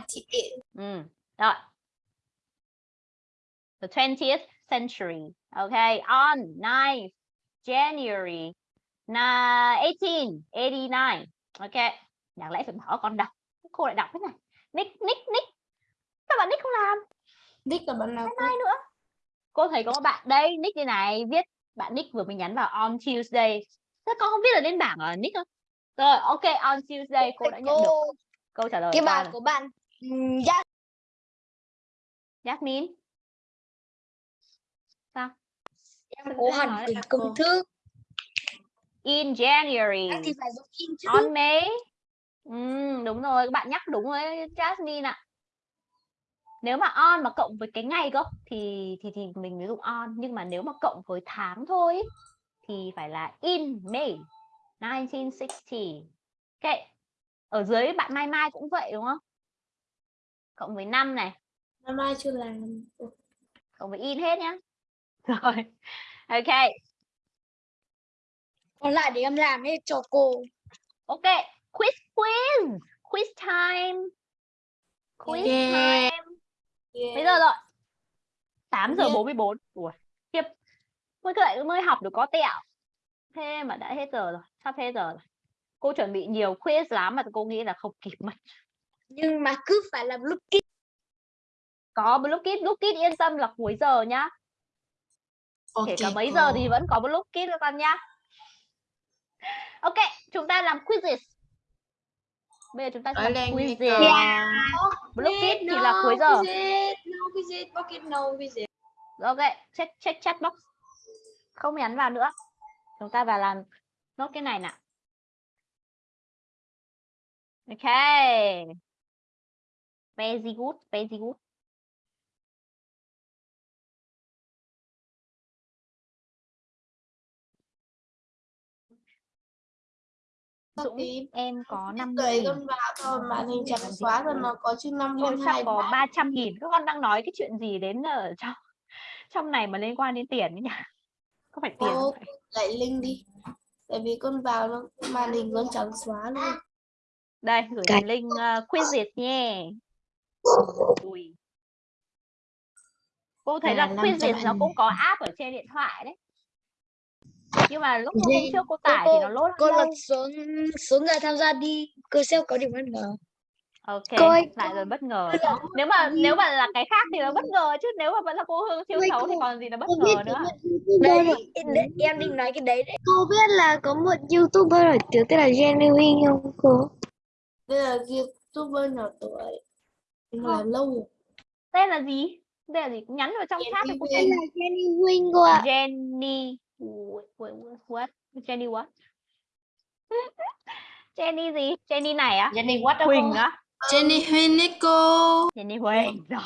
ừ. rồi. The 20th century. Okay on 9th January na 1889 ok đáng lẽ phải bảo con đọc? Cô lại đọc thế này. Nick nick nick. Sao bạn nick không làm Nick là bạn nào này nữa? Cô thấy có một bạn đây nick như này viết bạn nick vừa mới nhắn vào on Tuesday. Thế con không viết ở lên bảng ở nick không rồi ok on Tuesday cô đã nhận được. Cô câu trả lời cái bài của bạn ừm, dạ Jasmine sao? Em thế hẳn lại công cô? thức in January. In on May. Ừm, đúng rồi các bạn nhắc đúng rồi Jasmine ạ nếu mà on mà cộng với cái ngày cơ thì thì thì mình mới dùng on. Nhưng mà nếu mà cộng với tháng thôi thì phải là in May 1960 ok ở dưới bạn Mai Mai cũng vậy đúng không? Cộng với năm này. Năm nay chưa làm. Cộng với in hết nhá. Rồi ok. Còn lại để em làm hết cho cô. Ok quiz quiz quiz time. Quiz Yeah. time Mấy giờ rồi? 8 giờ Biết. 44. Ủa, tiếp. Mới lại mới học được có tẹo. Thế mà đã hết giờ rồi, sắp hết giờ rồi. Cô chuẩn bị nhiều quiz lắm mà cô nghĩ là không kịp mất. nhưng mà cứ phải làm blue kit Có blue kit, blue kit yên tâm là cuối giờ nhá. Kể cả mấy giờ thì vẫn có blue kit các con nhá. Ok, chúng ta làm quizzes. Bây giờ chúng ta sẽ lên nghe quizzes. con. Blue kit thì là cuối giờ. visit no visit pocket no visit Ok, check check chat box. Không nhắn vào nữa. Chúng ta vào làm nốt cái này nào. Ok. Very good, very good. Dũng, Copy. em có 5 đợi nghìn. con vào thôi màn hình trắng xóa rồi nó có Tôi hơn sắp hai có bát 300 nghìn. Các con đang nói cái chuyện gì đến ở trong trong này mà liên quan đến tiền ấy nhỉ? Có phải tiền phải? lại link đi tại vì con vào nó màn hình vẫn trắng xóa luôn Đây, gửi Cái- link uh, quizzes nhé. Ui. Cô thấy là À, 500 quizzes nó cũng có app ở trên điện thoại đấy. Nhưng mà lúc hôm trước cô Cô- tải thì nó lốt cô lật xuống xuống người tham gia đi cơ sẽ có điểm bất ngờ Ok, Cô ơi, lại rồi bất ngờ. cô là- Nếu mà nếu mà là cái khác thì nó bất ngờ chứ nếu mà vẫn là cô Hương siêu xấu thì cô- còn gì là bất cô biết ngờ nữa. đấy, đấy, em định nói cái đấy đấy cô biết là có một youtuber nổi tiếng tên là Jenny Wing không cô đây là youtuber nhỏ tuổi Không. lâu. Tên là gì? Tên là gì? Nhắn vào trong chat cho cô xem. là Jenny Wing cô ạ Jenny what? Jenny what? Jenny gì? Jenny này á? Jenny what đó Huỳnh á? Jenny Huynh đấy cô. Jenny Huỳnh rồi.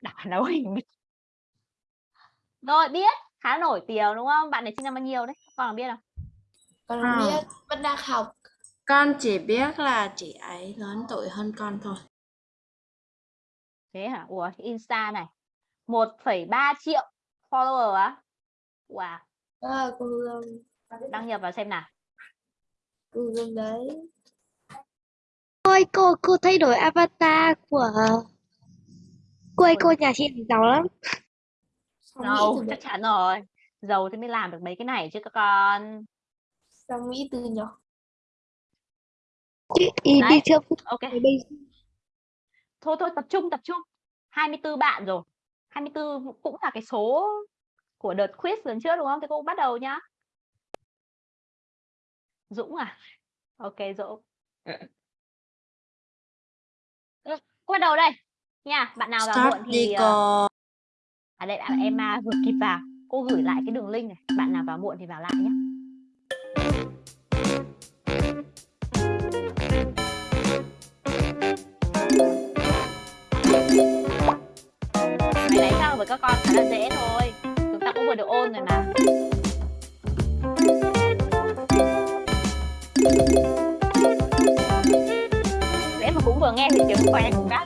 Đọc là Huỳnh. Rồi biết, khá nổi tiếng đúng không? Bạn này sinh năm bao nhiêu đấy? Con có biết không? con À. biết vẫn đang học Con chỉ biết là chị ấy lớn tuổi hơn con thôi. thế hả ủa insta này 1,3 triệu follower á wow à, cô Hương. Đăng nhập vào xem nào. Cô Hương đấy. Ôi cô cô thay đổi avatar của cô ơi cô nhà chị giàu lắm. Giàu chắc chắn rồi. Giàu thì mới làm được mấy cái này chứ các con. Sao Mỹ từ nhỏ. Đấy. đi chưa ok. Thôi thôi tập trung tập trung. 24 bạn rồi. 24 cũng là cái số của đợt quiz lần trước đúng không? Thì cô bắt đầu nhá. Dũng à? Ok Dũng. Ừ, cô bắt đầu đây. Nha bạn nào vào Start muộn thì ờ, cô. à đây bạn Emma vừa kịp vào. Cô gửi lại cái đường link này. Bạn nào vào muộn thì vào lại nhé Cái đấy sao với các con khá là dễ thôi vừa được ôn rồi mà để mà cũng vừa nghe thì tiếng quẹt cũng đã.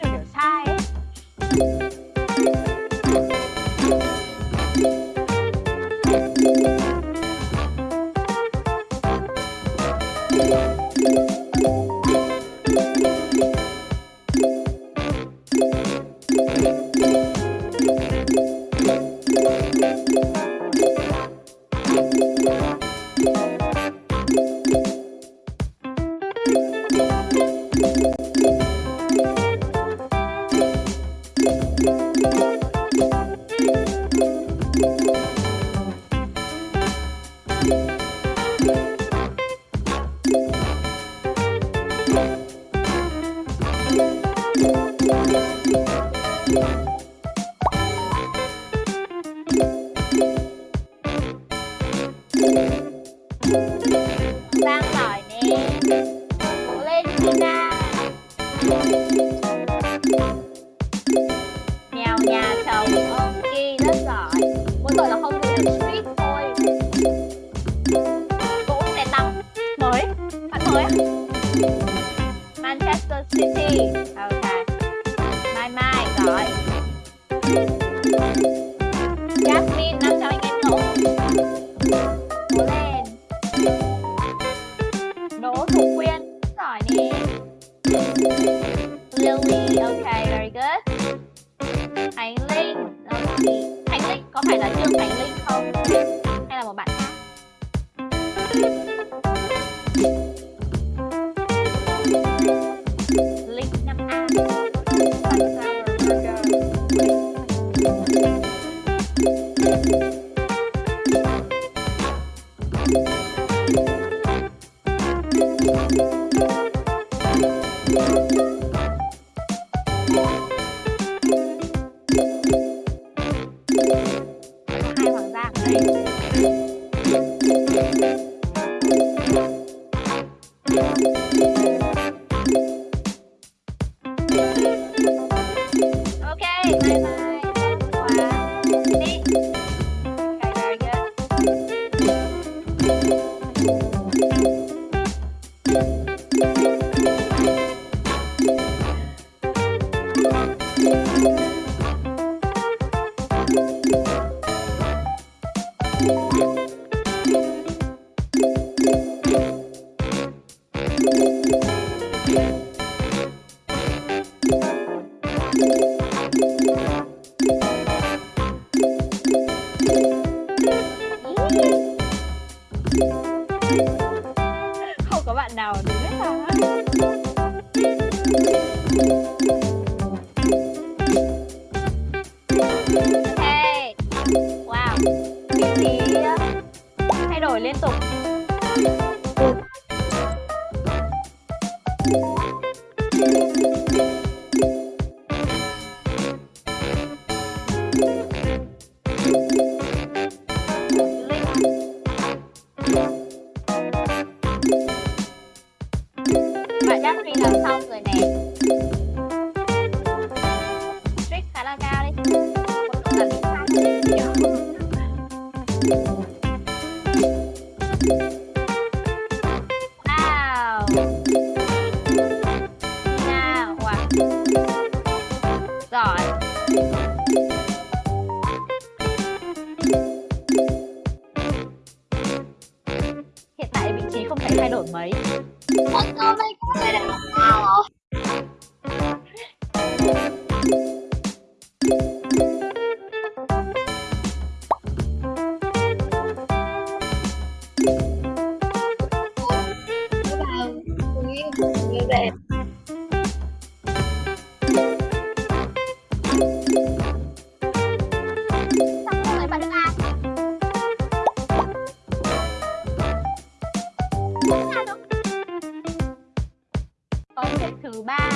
Thứ ba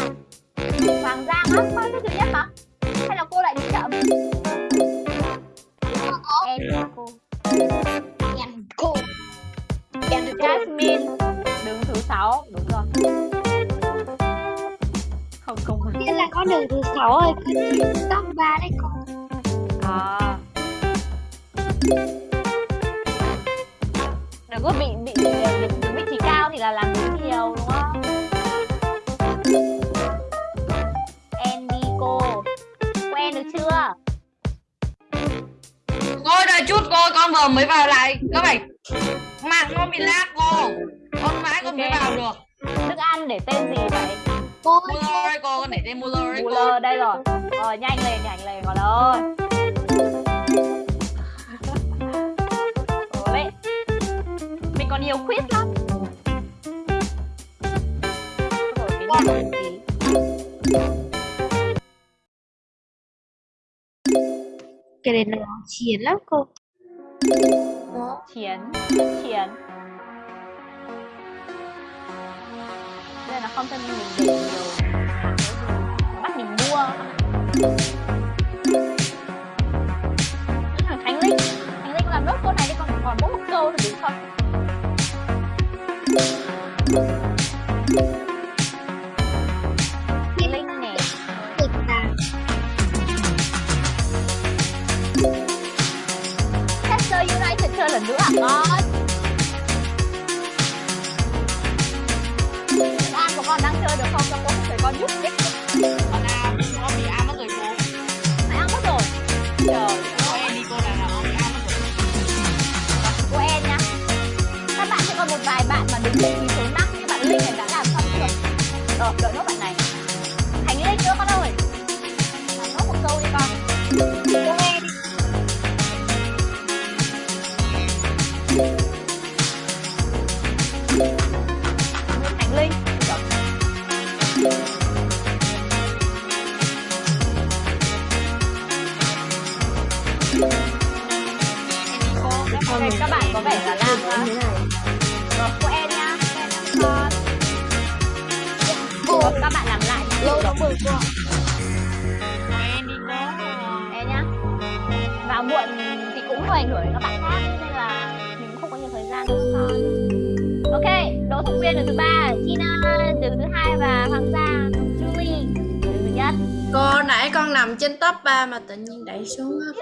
Hoàng Giang á, con xếp thứ nhất hả? Hay là cô lại đi chậm? Em cô Em cô. Em cô. Jasmine đứng thứ sáu đúng rồi không không Biết là có đường thứ sáu rồi, top 3 đấy cô. à. đừng có bị bị bị vị trí cao thì là làm đúng nhiều đúng không chưa? Cô đợi chút cô con vừa mới vào lại. Các bạn Mạng nó bị lag cô. Con mãi con mới Ok. vào được. Thức ăn để tên gì vậy? Cô đấy cô con để tên Muller đấy cô. đây rồi. Rồi nhanh lên nhanh lên còn ơi vậy mình còn nhiều quiz lắm. Rồi, cái gì? Cái này nó chiến lắm cô. chiến chiến. Đây là không cho nên mình để nhiều. Bắt mình mua. Thằng Khánh Linh Khánh Linh làm nốt cô này đi, còn còn bố Ngon An của con đang chơi được không cho cô không con giúp ích Con nào con bị An mất rồi cô Mày ăn mất rồi Trời Cô em đi cô nào nào con bị am mất rồi cô em nhá các bạn sẽ còn một vài bạn mà đứng vị trí số 5 như bạn Linh này đã làm xong chưa rồi ờ, đợi nó bạn.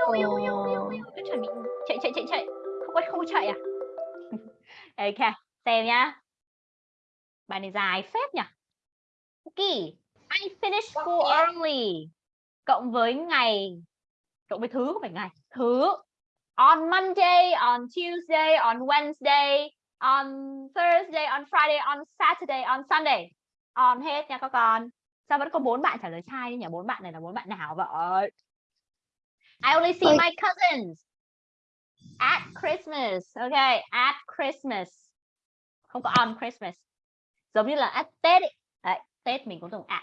Cứ chuẩn bị chạy chạy chạy chạy. Không có không có chạy à? Ok xem nhá. Bài này dài phết nhỉ? Ok I finished school early. Cộng với ngày cộng với thứ không phải ngày thứ on Monday on Tuesday on Wednesday on Thursday on Friday on Saturday on Sunday. On hết nha các con. Sao vẫn có bốn bạn trả lời sai nhỉ? Bốn bạn này là bốn bạn nào vậy I only see my cousins at Christmas okay at Christmas không có on Christmas giống như là at Tết ấy. Đấy, Tết mình cũng dùng at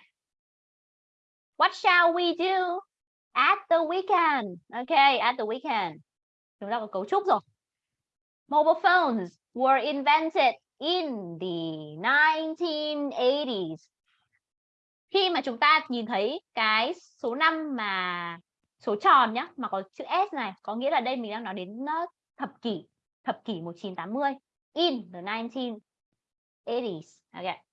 What shall we do at the weekend? Okay, at the weekend. Chúng ta có cấu trúc rồi. Mobile phones were invented in the 1980s. Khi mà chúng ta nhìn thấy cái số năm mà số tròn nhá, mà có chữ S này, có nghĩa là đây mình đang nói đến ờ, thập kỷ, thập kỷ 1980. In the 1980s. Okay.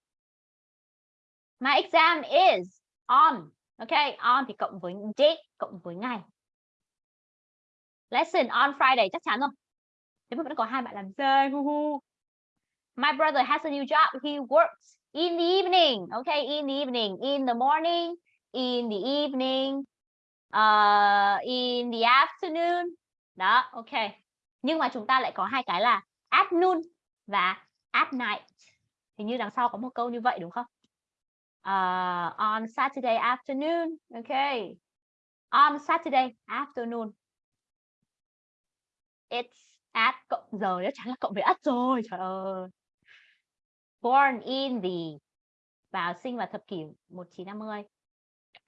My exam is on okay, on thì cộng với date, cộng với ngày. Lesson on Friday chắc chắn rồi. Thế mà vẫn có hai bạn làm sai. hu hu. My brother has a new job. He works in the evening. Okay, in the evening, in the morning, in the evening, uh, in the afternoon. Đó, ok. Nhưng mà chúng ta lại có hai cái là at noon và at night. Hình như đằng sau có một câu như vậy đúng không? Uh, on Saturday afternoon ok. On Saturday afternoon. It's at cộng giờ chắc chắn là cộng với at rồi trời ơi. Born in the vào sinh vào thập kỷ 1950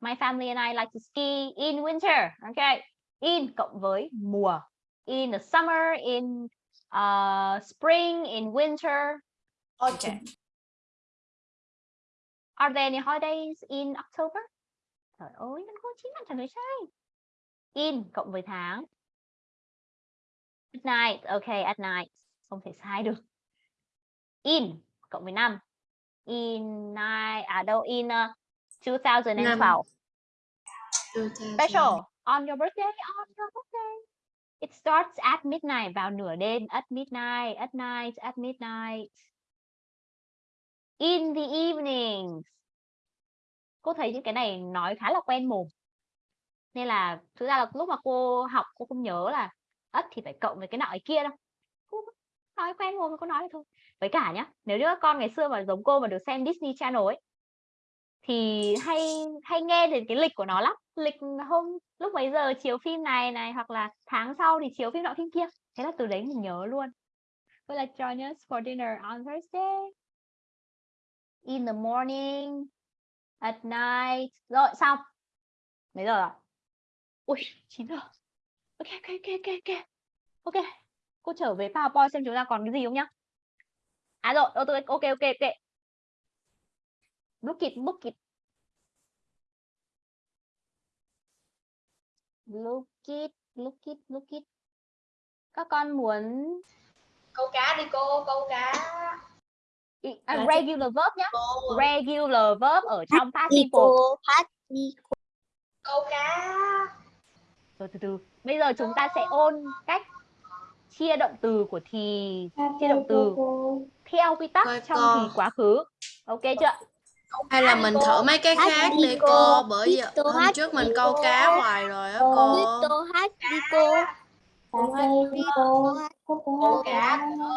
my family and I like to ski in winter okay in cộng với mùa in the summer in uh, spring in winter okay Are there any holidays in October? Trời ơi, nó có chín bạn trả lời sai. In cộng với tháng. At night, okay, at night. Không thể sai được. In cộng với năm. In nine, à đâu, in uh, 2012. Special, on your birthday, on your birthday. It starts at midnight, vào nửa đêm, at midnight, at night, at midnight. In the evenings. Cô thấy những cái này nói khá là quen mồm. Nên là thực ra là lúc mà cô học cô không nhớ là ất thì phải cộng với cái nọ cái kia đâu. Cô nói quen mồm cô nói thôi. Với cả nhá, nếu như các con ngày xưa mà giống cô mà được xem Disney Channel ấy thì hay hay nghe đến cái lịch của nó lắm. Lịch hôm lúc mấy giờ chiếu phim này này hoặc là tháng sau thì chiếu phim nọ phim kia. Thế là từ đấy mình nhớ luôn. Will like join us for dinner on Thursday? In the morning, at night. Rồi xong. Mấy giờ rồi? Ui, 9 giờ. Ok, ok, ok, ok, ok. Ok. Cô trở về PowerPoint xem chúng ta còn cái gì không nhá. À rồi, ok, ok, ok. Look it, look it. Look it, look it, look it. Các con muốn câu cá đi cô câu cá à, regular verb nhá. cô Regular verb ở trong past simple. đi câu cá Rồi từ từ. Bây giờ chúng ta sẽ ôn cách chia động từ của thì chia động từ theo quy tắc trong thì quá khứ. Ok chưa? Hay là mình thử mấy cái khác đi cô. Bởi giờ Tô hôm trước mình câu cá hoài rồi á cô. đi cô.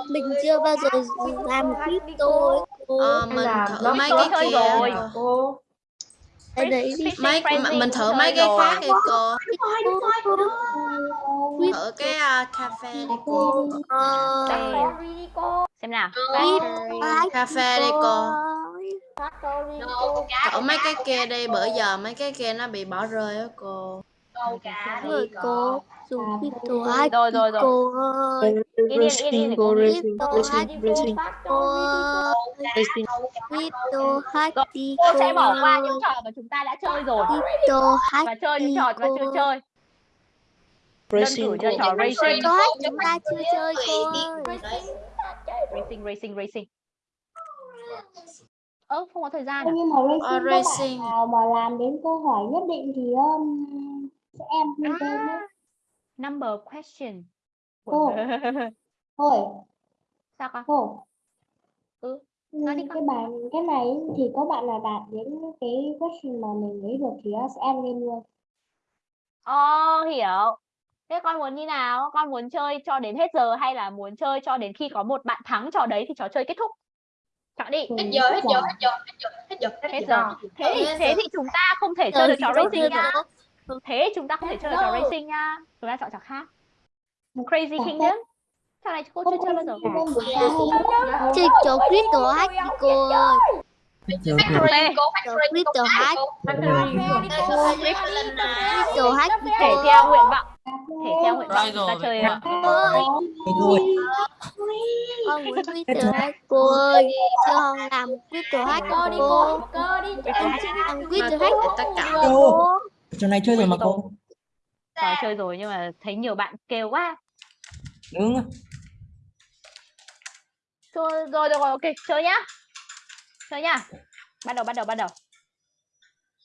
Mình chưa bao giờ làm cô Ờ, Mình thử mấy cái kia rồi. cô. ở đấy đi. Fishing mấy Mình thử mấy cái khác đi cô. Thử cái à, cà phê đi cô. ờ. Đi cô. Xem nào. Cà phê đi cô Cô. Thử mấy cái kia đi Bữa giờ mấy cái kia nó bị bỏ rơi á cô rồi cô dùng tô hát Rồi đi rồi rồi. cô ơi yên để cô cô. cô cô. ơi hát Rồi, đi Cô cô sẽ bỏ qua những trò mà chúng ta đã chơi rồi tô hát và chơi những đi trò ta chưa cô chơi. Cử cho trò racing. hát chúng ta chưa chơi cô Racing racing racing. Ơ không có thời gian à? nhưng mà Ờ, racing bạn nào mà làm đến câu hỏi nhất định thì um, sẽ em ghi tên đấy Number question. Cô. thôi Sao con? thôi Ừ, Ừ, nói đi con. cái bài cái này thì có bạn nào đạt đến cái question mà mình lấy được thì nó sẽ em lên luôn Ồ, hiểu. Thế con muốn như nào? Con muốn chơi cho đến hết giờ hay là muốn chơi cho đến khi có một bạn thắng trò đấy thì trò chơi kết thúc? Chọn đi. Hết giờ hết giờ hết giờ hết giờ hết giờ Hết giờ. Thế thì Hết thế thì chúng ta không thể chơi được trò racing nha. Thế chúng ta không thể chơi được trò racing nha. Chúng ta chọn trò khác. Crazy Kingdom. Trò này cô chưa chơi bao giờ. chơi trò hát đi cô ơi tô hát đi Thể cô theo nguyện vọng. Thể theo nguyện vọng chúng ta chơi ạ. con muốn quýt tô hát cô ơi cho con làm quýt tô hát cô đi cô em xin làm quýt Mà tô hát tất cả cô Trò này chơi rồi mà cô. Trò chơi rồi nhưng mà thấy nhiều bạn kêu quá. Đúng. Rồi rồi được rồi, ok, chơi nhá. Chơi nhá. Bắt đầu bắt đầu bắt đầu.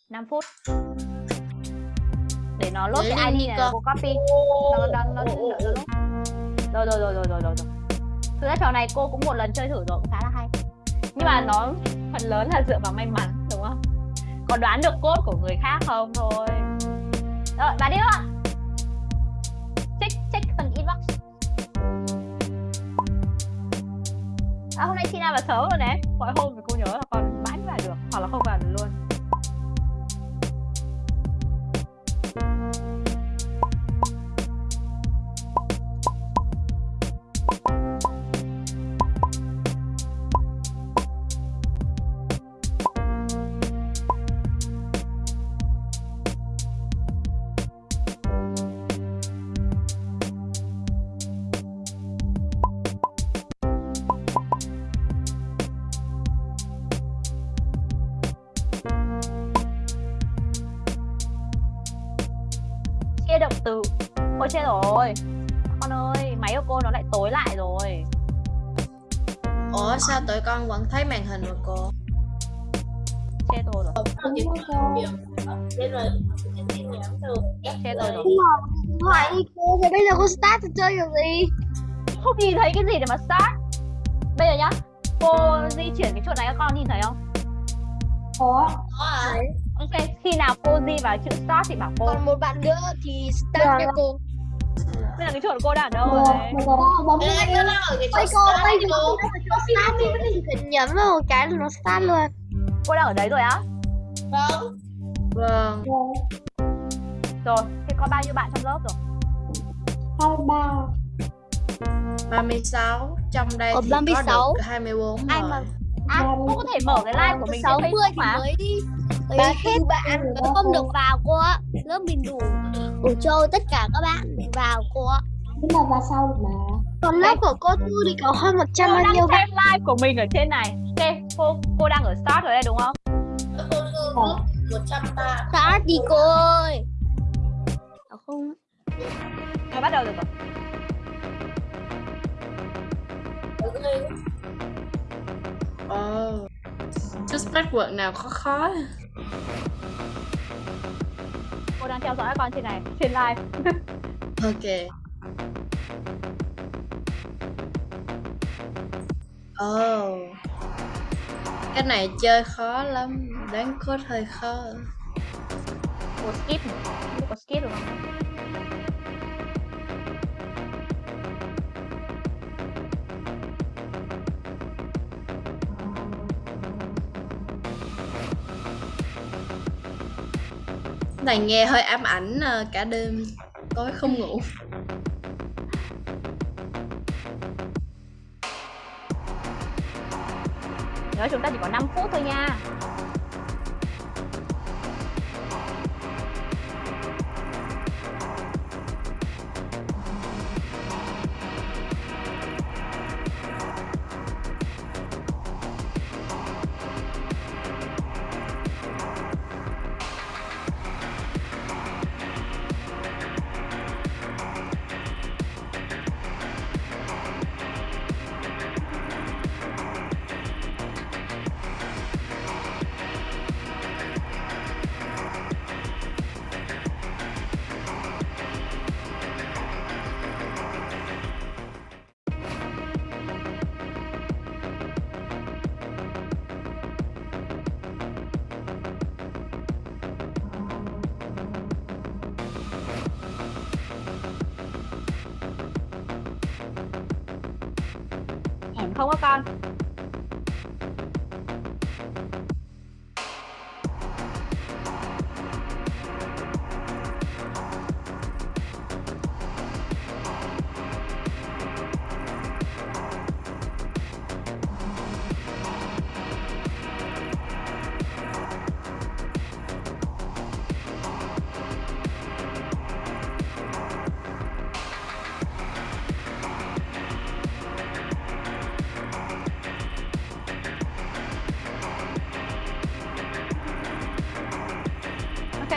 5 phút. Để nó lốt cái ID này con. cô copy. Nó nó nó nó nó lốt. Rồi rồi rồi rồi rồi rồi. Thực ra trò này cô cũng một lần chơi thử rồi cũng khá là hay. Nhưng mà nó phần lớn là dựa vào may mắn đúng không? Còn đoán được cốt của người khác không thôi. Rồi, bà đi luôn. Check check phần inbox. À hôm nay Tina vào sớm rồi nè. Mọi hôm thì cô nhớ là còn mãi mới vào được hoặc là không vào được luôn. Chết rồi con ơi máy của cô nó lại tối lại rồi Ủa sao tụi con vẫn thấy màn hình mà cô? chết rồi rồi Thế rồi chết rồi rồi Hỏi đi cô, rồi bây giờ cô start trò chơi kiểu gì? không nhìn thấy cái gì để mà start bây giờ nhá cô di chuyển cái chuột này các con nhìn thấy không có à ok khi nào cô di vào chữ start thì bảo cô Còn một bạn nữa thì start Dạ. cho cô. Bây giờ cái của cô đang ở đâu Mà rồi cái cái đó ở cái chỗ cô, start bây đi giờ cô. cô start chỉ cần nhấn vào một cái là nó start luôn. cô đang ở đấy rồi á? Vâng. Vâng. rồi thế có bao nhiêu bạn trong lớp rồi? Hai ba. 36 Trong đây Ở thì 36. có được 24 Ai rồi. mà à cô có thể mở cái live của mình trên 60 Facebook thì mà. mới mới Ba hết bạn mới không. được vào cô ạ. Lớp mình đủ đủ cho tất cả các bạn vào cô ạ. nhưng mà vào sau mà Còn lớp của cô Thư thì có hơn 100 cô bao nhiêu bạn. live của mình ở trên này ok cô cô đang ở start rồi đây đúng không Ờ. một trăm ba Start đi cô ơi. À, không rồi bắt đầu được rồi Ồ Chút password nào khó khó đang theo dõi các con trên này trên live. Ok. Ồ Cái này chơi khó lắm. Đoán code hơi khó. Cô skip. Biết có skip được không này, nghe hơi ám ảnh ờ, cả đêm. Tối không ngủ. Nhớ chúng ta chỉ có 5 phút thôi nha.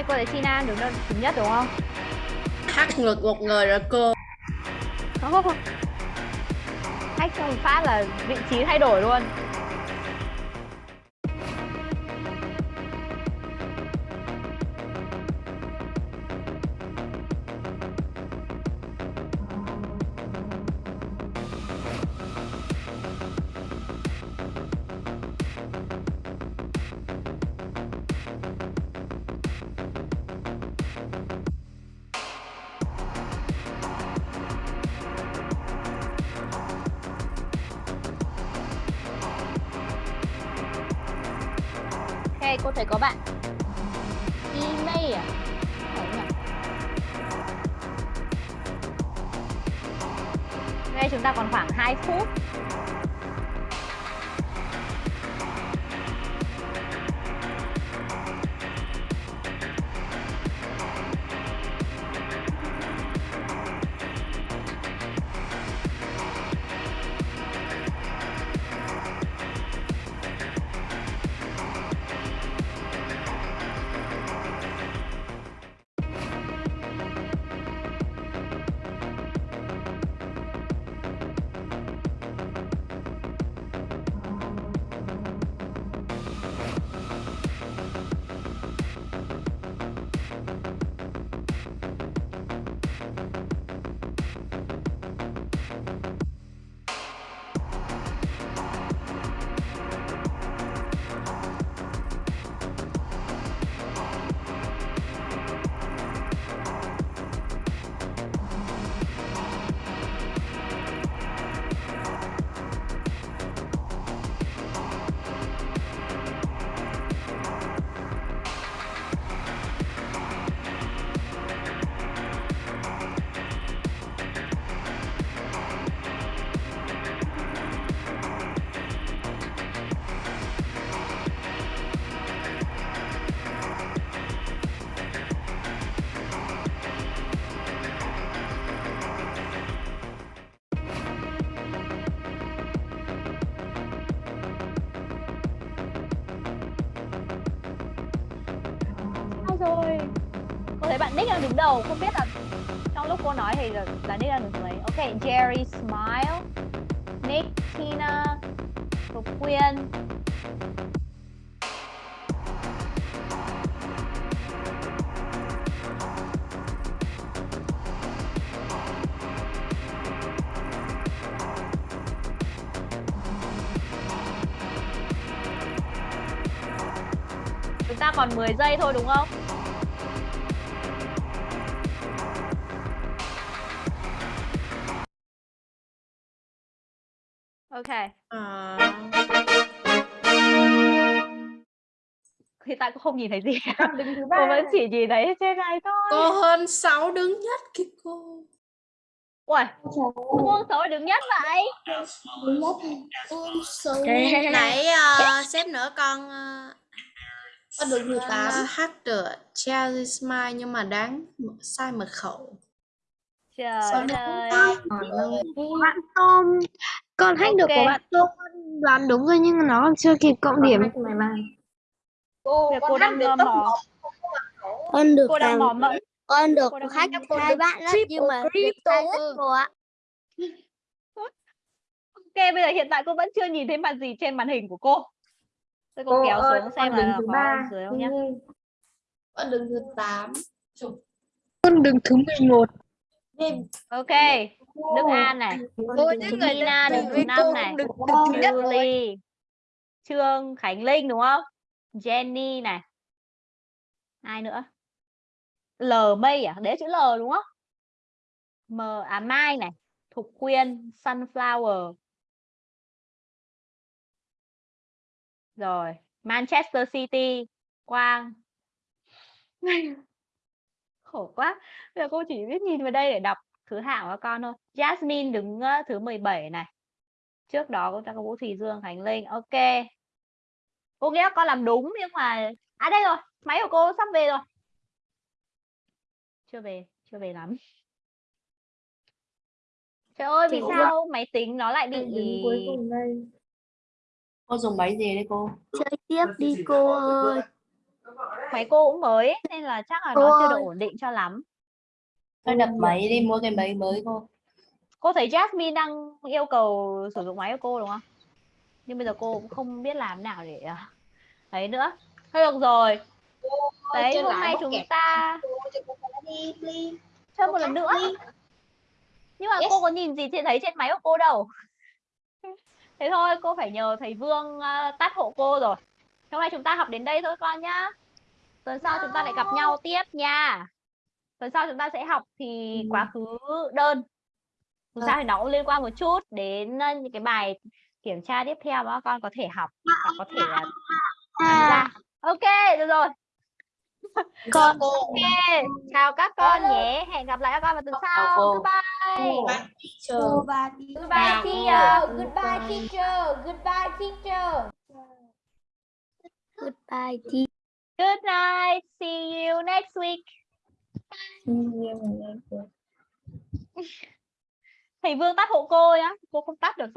Cô để China đứng đơn thứ nhất đúng không Hắt ngược một người rồi cô không không không phát là vị trí thay đổi luôn đầu, không biết là trong lúc cô nói thì là, là Nick là đứng. Ok, Jerry Smile, Nick, Tina, Thục Quyên. Chúng ta còn 10 giây thôi đúng không? Không nhìn thấy gì. Cô vẫn chỉ nhìn thấy trên này thôi. cô hơn 6 đứng nhất kìa cô. Ui, Phương xấu đứng nhất vậy. Con số Nãy ờ, xếp nữa con ờ, con thứ con tám ờ, hát được Cherry Smile nhưng mà đáng sai mật khẩu. Trời Sao ơi. Bạn Tom, con hack được của bạn Tom đoán đúng rồi nhưng nó còn chưa kịp cộng điểm. Cô Việc con cô đang được ờ, tốc mò, Con được cô đang làm mò mẫm. con được Cô mò hai bạn đó nhưng mà crypto hết rồi ạ. Ok, bây giờ hiện tại cô vẫn chưa nhìn thấy mặt gì trên màn hình của cô. Tôi cô kéo xuống xem là có ở dưới không nhá. con đường thứ tám Con đường thứ 11. đêm Ok, Đức An này, Cô những người Tina đứng thứ năm này, được được thứ nhất rồi. Julie, Trương Khánh Linh đúng không? Jenny này. Ai nữa? L Mây à? Đấy chữ L đúng không? M à Mai này, Thục Quyên, Sunflower. Rồi, Manchester City, Quang. Khổ quá. Bây giờ cô chỉ biết nhìn vào đây để đọc thứ hạng của con thôi. Jasmine đứng ờ, thứ 17 này. Trước đó cô ta có Vũ Thùy Dương, Khánh Linh. Ok. Cô nghĩ là con làm đúng nhưng mà à đây rồi, máy của cô sắp về rồi. Chưa về, chưa về lắm. Trời ơi, vì sao máy tính nó lại bị Cô dùng máy gì đấy cô? Chơi tiếp đi cô ơi. máy cô cũng mới nên là chắc là Cô nó chưa được ổn định cho lắm. Thôi đập máy đi mua cái máy mới cô. Cô thấy Jasmine đang yêu cầu sử dụng máy của cô đúng không? Nhưng bây giờ cô cũng không biết làm nào để à, ấy nữa. Thôi được rồi. Đấy, chơi hôm nay chúng ta cô cô đi chơi một lần nữa. Nhưng mà Yes. cô có nhìn gì trên thấy trên máy của cô đâu. Thế thôi, cô phải nhờ thầy Vương à, tắt hộ cô rồi. Hôm nay chúng ta học đến đây thôi con nhá. Tuần sau chúng ta lại gặp nhau tiếp nha. Tuần sau chúng ta sẽ học thì quá khứ đơn. Dù sao thì nó cũng liên quan một chút đến ờ, những cái bài kiểm tra tiếp theo mà con có thể học và có thể là tham gia. ok được rồi. Con ok chào các con nhé. hẹn gặp lại các con vào tuần sau. goodbye. Goodbye teacher. Goodbye teacher. Goodbye teacher. Goodbye teacher. good night. See you next week. Thầy vương tắt hộ cô nhá. Cô không tắt được rồi